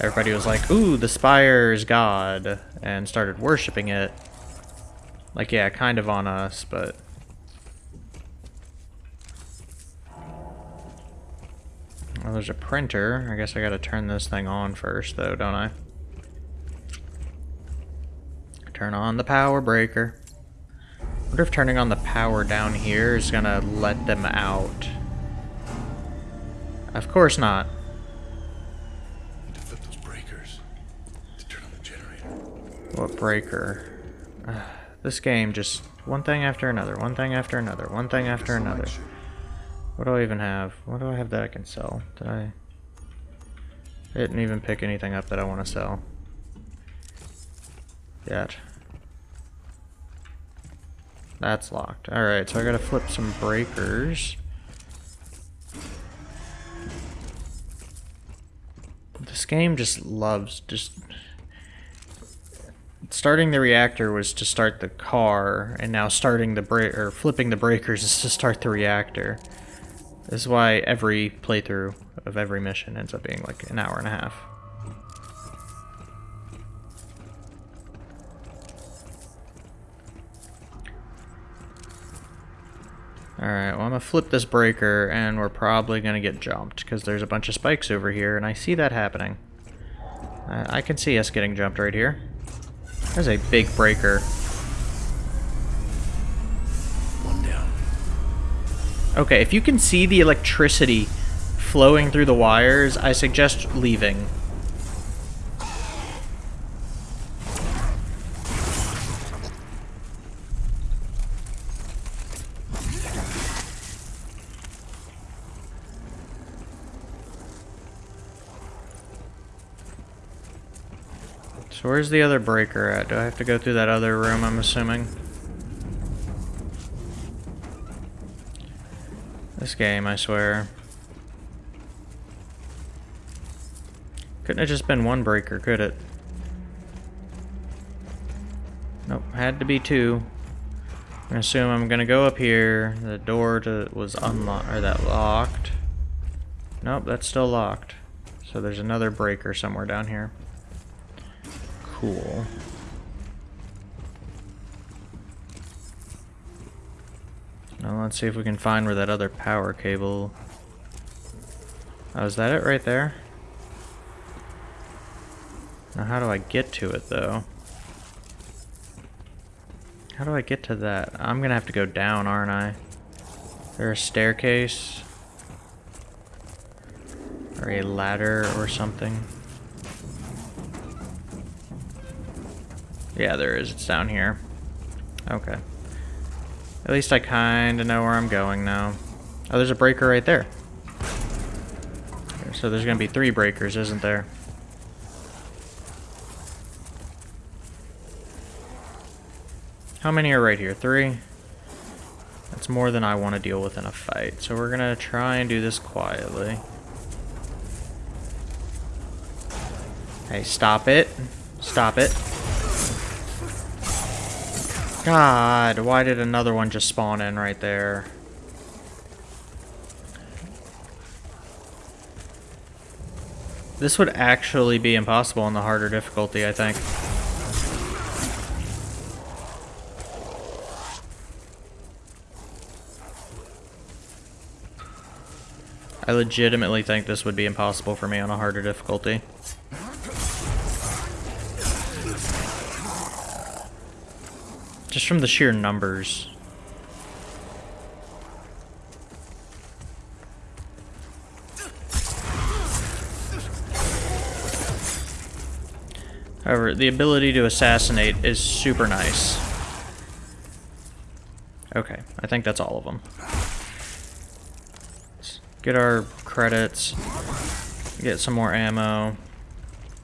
everybody was like, ooh, the Spire is God, and started worshipping it. Like, yeah, kind of on us, but... Well, there's a printer. I guess I gotta turn this thing on first, though, don't I? Turn on the power breaker. wonder if turning on the power down here is gonna let them out. Of course not. To flip those breakers. To turn on the generator. What breaker? Uh, *sighs* this game just one thing after another, one thing after another, one thing after another. What do I even have? What do I have that I can sell? Did I... I didn't even pick anything up that I want to sell. Yet. That's locked. Alright, so I gotta flip some breakers. This game just loves just starting the reactor was to start the car, and now starting the break or flipping the breakers is to start the reactor. This is why every playthrough of every mission ends up being like an hour and a half. Alright, well I'm gonna flip this breaker and we're probably gonna get jumped because there's a bunch of spikes over here and I see that happening. Uh, I can see us getting jumped right here. There's a big breaker. Okay, if you can see the electricity flowing through the wires, I suggest leaving. So where's the other breaker at? Do I have to go through that other room, I'm assuming? This game, I swear. Couldn't have just been one breaker, could it? Nope, had to be two. I'm gonna assume I'm gonna go up here. The door to was unlocked or that locked. Nope, that's still locked. So there's another breaker somewhere down here. Cool. Now let's see if we can find where that other power cable... Oh, is that it right there? Now how do I get to it though? How do I get to that? I'm gonna have to go down, aren't I? There a staircase? Or a ladder or something? Yeah, there is. It's down here. Okay. At least I kind of know where I'm going now. Oh, there's a breaker right there. So there's going to be three breakers, isn't there? How many are right here? Three? That's more than I want to deal with in a fight. So we're going to try and do this quietly. Hey, stop it. Stop it. God, why did another one just spawn in right there? This would actually be impossible on the harder difficulty, I think. I legitimately think this would be impossible for me on a harder difficulty. Just from the sheer numbers. However, the ability to assassinate is super nice. Okay, I think that's all of them. Let's get our credits. Get some more ammo.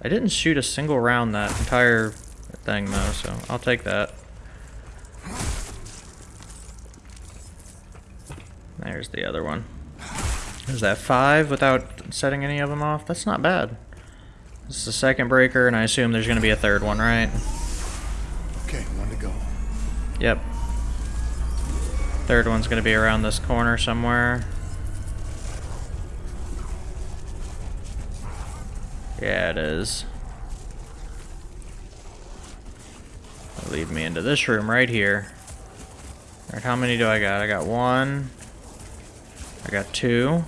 I didn't shoot a single round that entire thing though, so I'll take that. There's the other one. Is that five without setting any of them off? That's not bad. This is the second breaker, and I assume there's going to be a third one, right? Okay, one to go. Yep. Third one's going to be around this corner somewhere. Yeah, it is. That'll lead me into this room right here. Alright, how many do I got? I got one. I got two.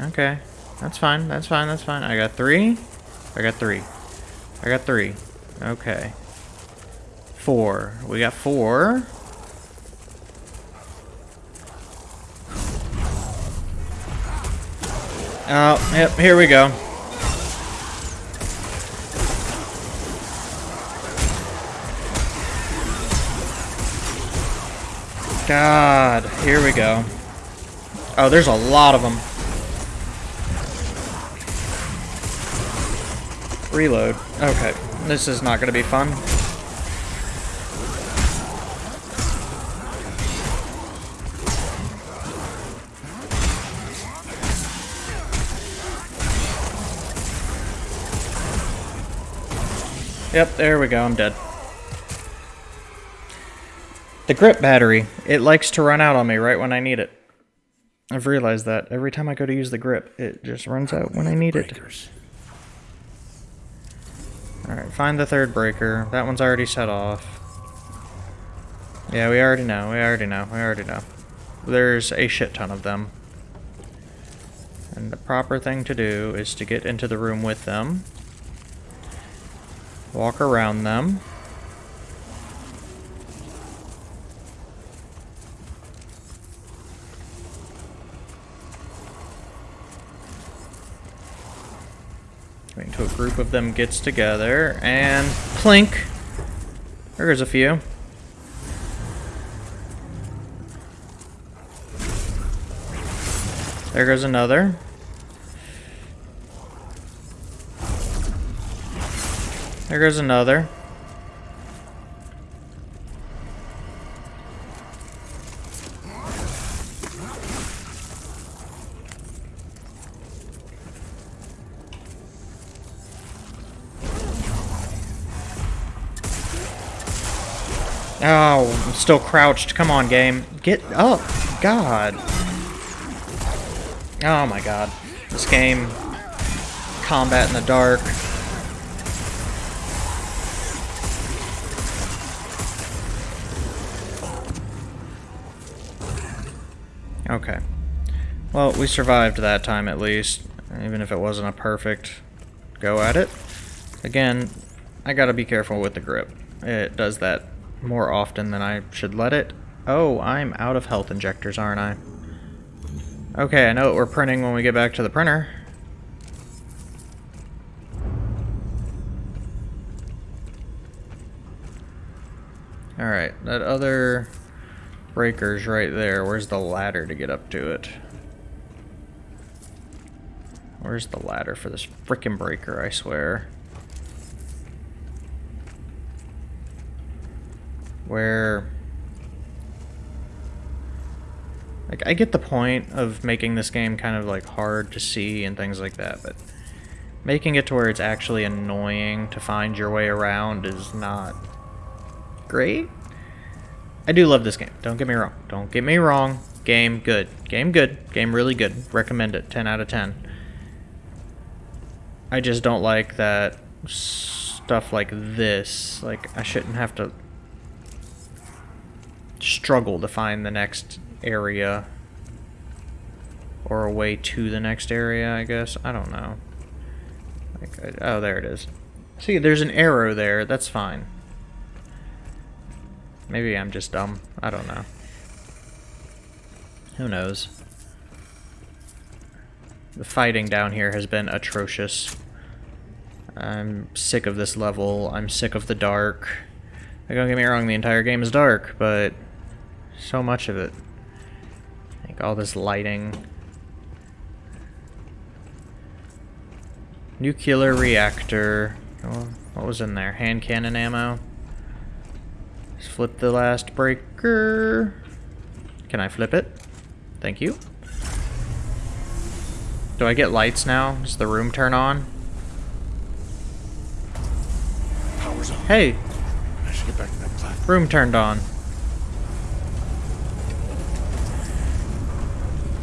Okay. That's fine, that's fine, that's fine. I got three. I got three. I got three. Okay. Four. We got four. Oh, yep, here we go. God, here we go. Oh, there's a lot of them. Reload. Okay, this is not going to be fun. Yep, there we go, I'm dead. The grip battery, it likes to run out on me right when I need it. I've realized that every time I go to use the grip, it just runs out when I need it. Alright, find the third breaker. That one's already set off. Yeah, we already know, we already know, we already know. There's a shit ton of them. And the proper thing to do is to get into the room with them. Walk around them. Until a group of them gets together and plink. There goes a few. There goes another. There goes another. Oh, I'm still crouched. Come on, game. Get up. God. Oh my god. This game. Combat in the dark. Okay. Well, we survived that time at least, even if it wasn't a perfect go at it. Again, I gotta be careful with the grip. It does that more often than I should let it. Oh, I'm out of health injectors, aren't I? Okay, I know what we're printing when we get back to the printer. Alright, that other breaker's right there. Where's the ladder to get up to it? Where's the ladder for this frickin' breaker, I swear? Where... Like, I get the point of making this game kind of, like, hard to see and things like that, but making it to where it's actually annoying to find your way around is not great. I do love this game. Don't get me wrong. Don't get me wrong. Game good. Game good. Game really good. Recommend it. 10 out of 10. I just don't like that stuff like this. Like, I shouldn't have to struggle to find the next area. Or a way to the next area, I guess. I don't know. Like, oh, there it is. See, there's an arrow there. That's fine. Maybe I'm just dumb. I don't know. Who knows? The fighting down here has been atrocious. I'm sick of this level. I'm sick of the dark. Don't get me wrong, the entire game is dark, but so much of it. Like all this lighting. Nuclear reactor. Oh, what was in there? Hand cannon ammo. Let's flip the last breaker. Can I flip it? Thank you. Do I get lights now? Does the room turn on? Power's on. Hey, I should get back to that platform. room turned on.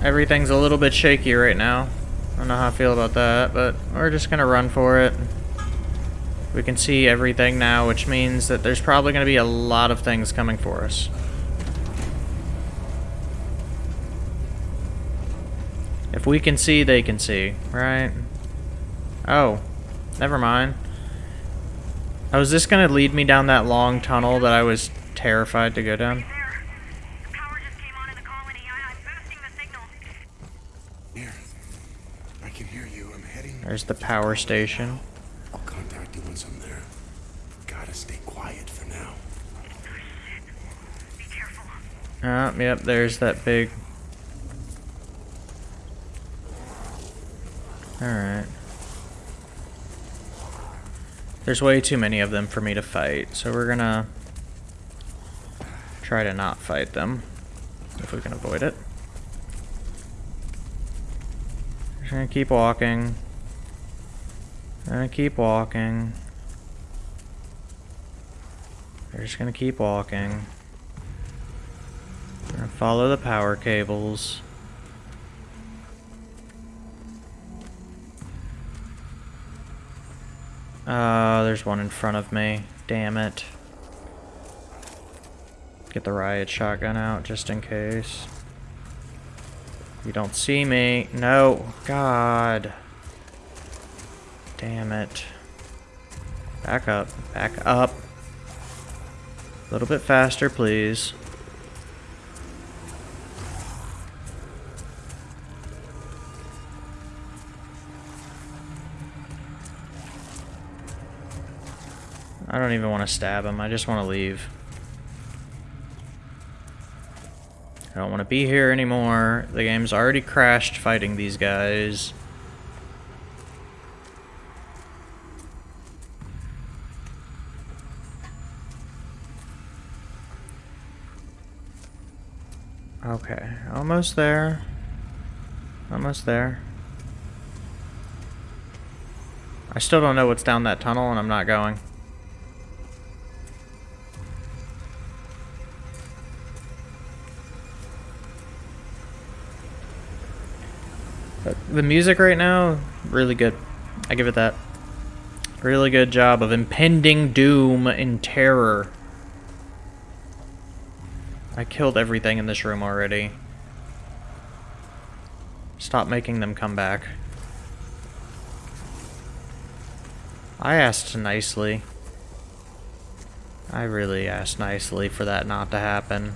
Everything's a little bit shaky right now. I don't know how I feel about that, but we're just gonna run for it. We can see everything now, which means that there's probably gonna be a lot of things coming for us. If we can see, they can see, right? Oh, never mind. Oh, is this gonna lead me down that long tunnel that I was terrified to go down? There. The power just came on in the colony. I, I'm boosting the signal. Here. I can hear you. I'm heading. There's the power station. I'll contact you once I'm there. Gotta stay quiet for now. Be careful. Ah, yep, there's that big... Alright. There's way too many of them for me to fight, so we're gonna try to not fight them, if we can avoid it. Just gonna keep walking. Gonna keep walking. We're just gonna keep walking. We're gonna follow the power cables. Uh, there's one in front of me. Damn it. Get the riot shotgun out just in case. You don't see me. No. God. Damn it. Back up. Back up. A little bit faster, please. I don't even want to stab him. I just want to leave. I don't want to be here anymore. The game's already crashed fighting these guys. Okay, almost there. Almost there. I still don't know what's down that tunnel and I'm not going. The music right now, really good. I give it that. Really good job of impending doom and terror. I killed everything in this room already. Stop making them come back. I asked nicely. I really asked nicely for that not to happen.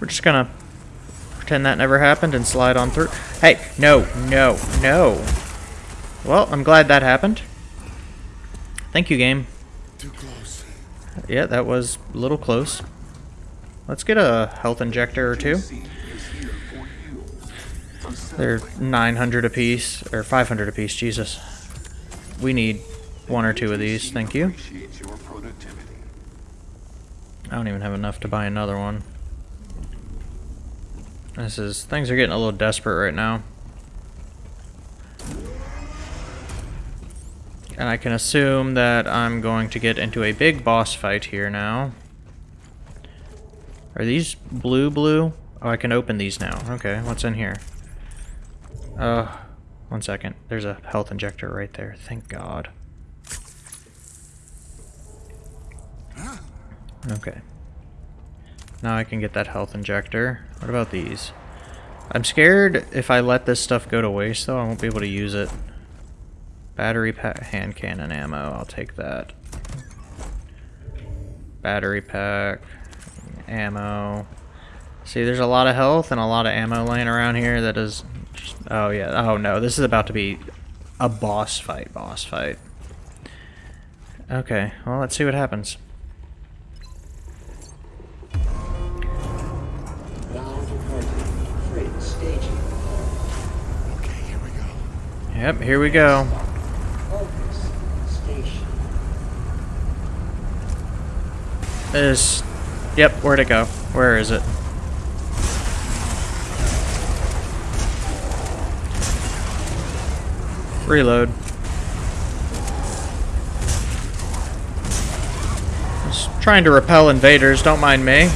We're just gonna pretend that never happened and slide on through. Hey, no, no, no. Well, I'm glad that happened. Thank you, game. Too close. Yeah, that was a little close. Let's get a health injector or two. JC is here for you. Assemble They're 900 apiece, or 500 apiece, Jesus. We need one or two of these, thank you. Appreciate your productivity. I don't even have enough to buy another one. This is, things are getting a little desperate right now. And I can assume that I'm going to get into a big boss fight here now. Are these blue blue? Oh, I can open these now. Okay, what's in here? Uh, one second. There's a health injector right there. Thank God. Okay. Now I can get that health injector. What about these? I'm scared if I let this stuff go to waste, though, I won't be able to use it. Battery pack, hand cannon ammo, I'll take that. Battery pack, ammo. See, there's a lot of health and a lot of ammo laying around here that is... Just, oh, yeah. Oh, no. This is about to be a boss fight, boss fight. Okay, well, let's see what happens. Yep, here we go. This Yep, where'd it go? Where is it? Reload. Just trying to repel invaders, don't mind me.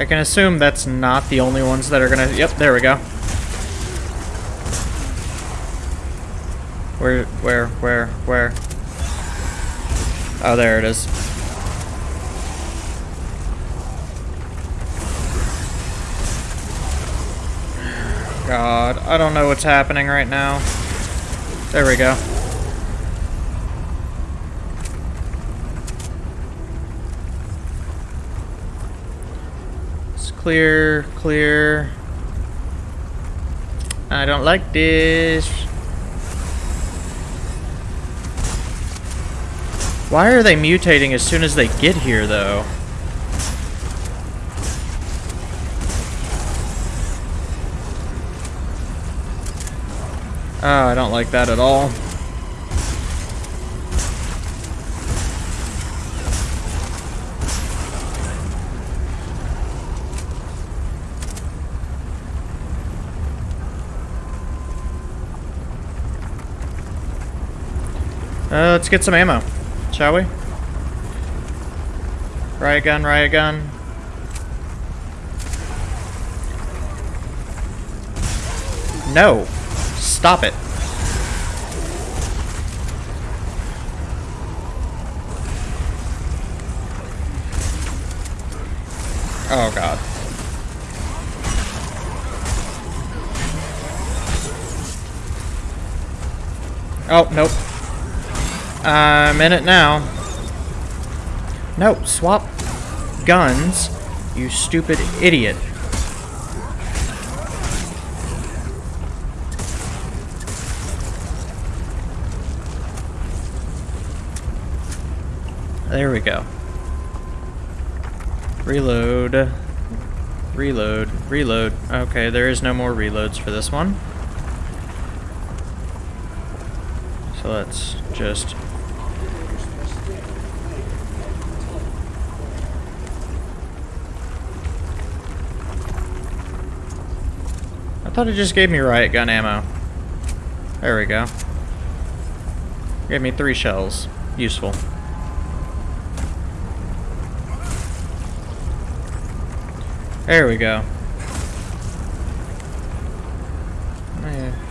I can assume that's not the only ones that are gonna... Yep, there we go. Where, where, where, where? Oh, there it is. God, I don't know what's happening right now. There we go. Clear, clear. I don't like this. Why are they mutating as soon as they get here, though? Oh, I don't like that at all. Uh, let's get some ammo, shall we? Riot gun, riot gun. No. Stop it. Oh god. Oh, nope. I'm in it now. No, swap guns, you stupid idiot. There we go. Reload. Reload. Reload. Okay, there is no more reloads for this one. So let's just... I thought it just gave me riot gun ammo. There we go. Gave me three shells. Useful. There we go.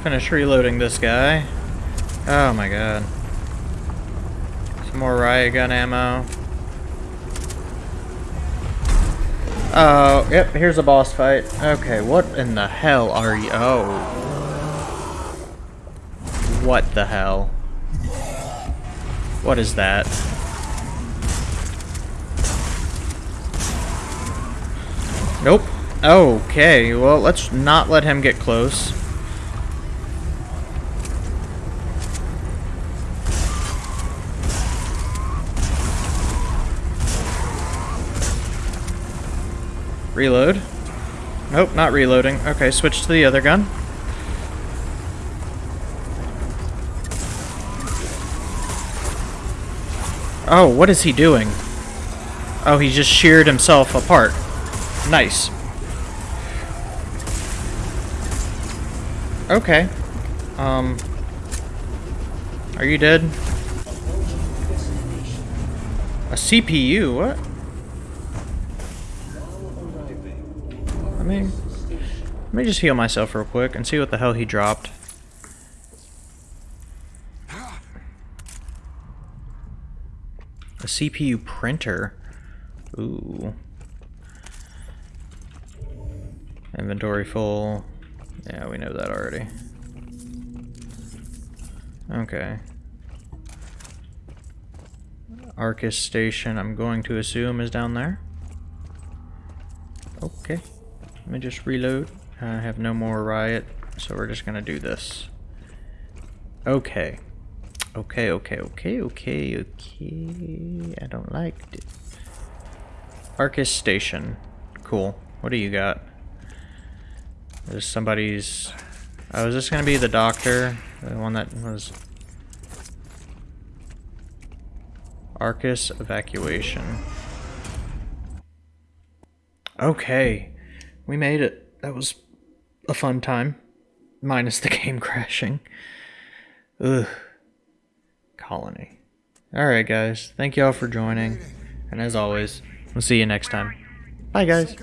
Finish reloading this guy. Oh my god. Some more riot gun ammo. Oh, yep, here's a boss fight. Okay, what in the hell are you? Oh. What the hell? What is that? Nope. Okay, well, let's not let him get close. Reload. Nope, not reloading. Okay, switch to the other gun. Oh, what is he doing? Oh, he just sheared himself apart. Nice. Okay. Um. Are you dead? A CPU? What? Me... Let me just heal myself real quick and see what the hell he dropped. A CPU printer. Ooh. Inventory full. Yeah, we know that already. Okay. Arcus station, I'm going to assume, is down there. Okay. Let me just reload. I have no more riot, so we're just gonna do this. Okay. Okay, okay, okay, okay, okay. I don't like it. Arcus station. Cool. What do you got? There's somebody's... Oh, is this gonna be the doctor? The one that was... Arcus evacuation. Okay. We made it. That was a fun time. Minus the *laughs* game crashing. Ugh. Colony. Alright, guys. Thank you all for joining. And as always, we'll see you next time. Bye, guys.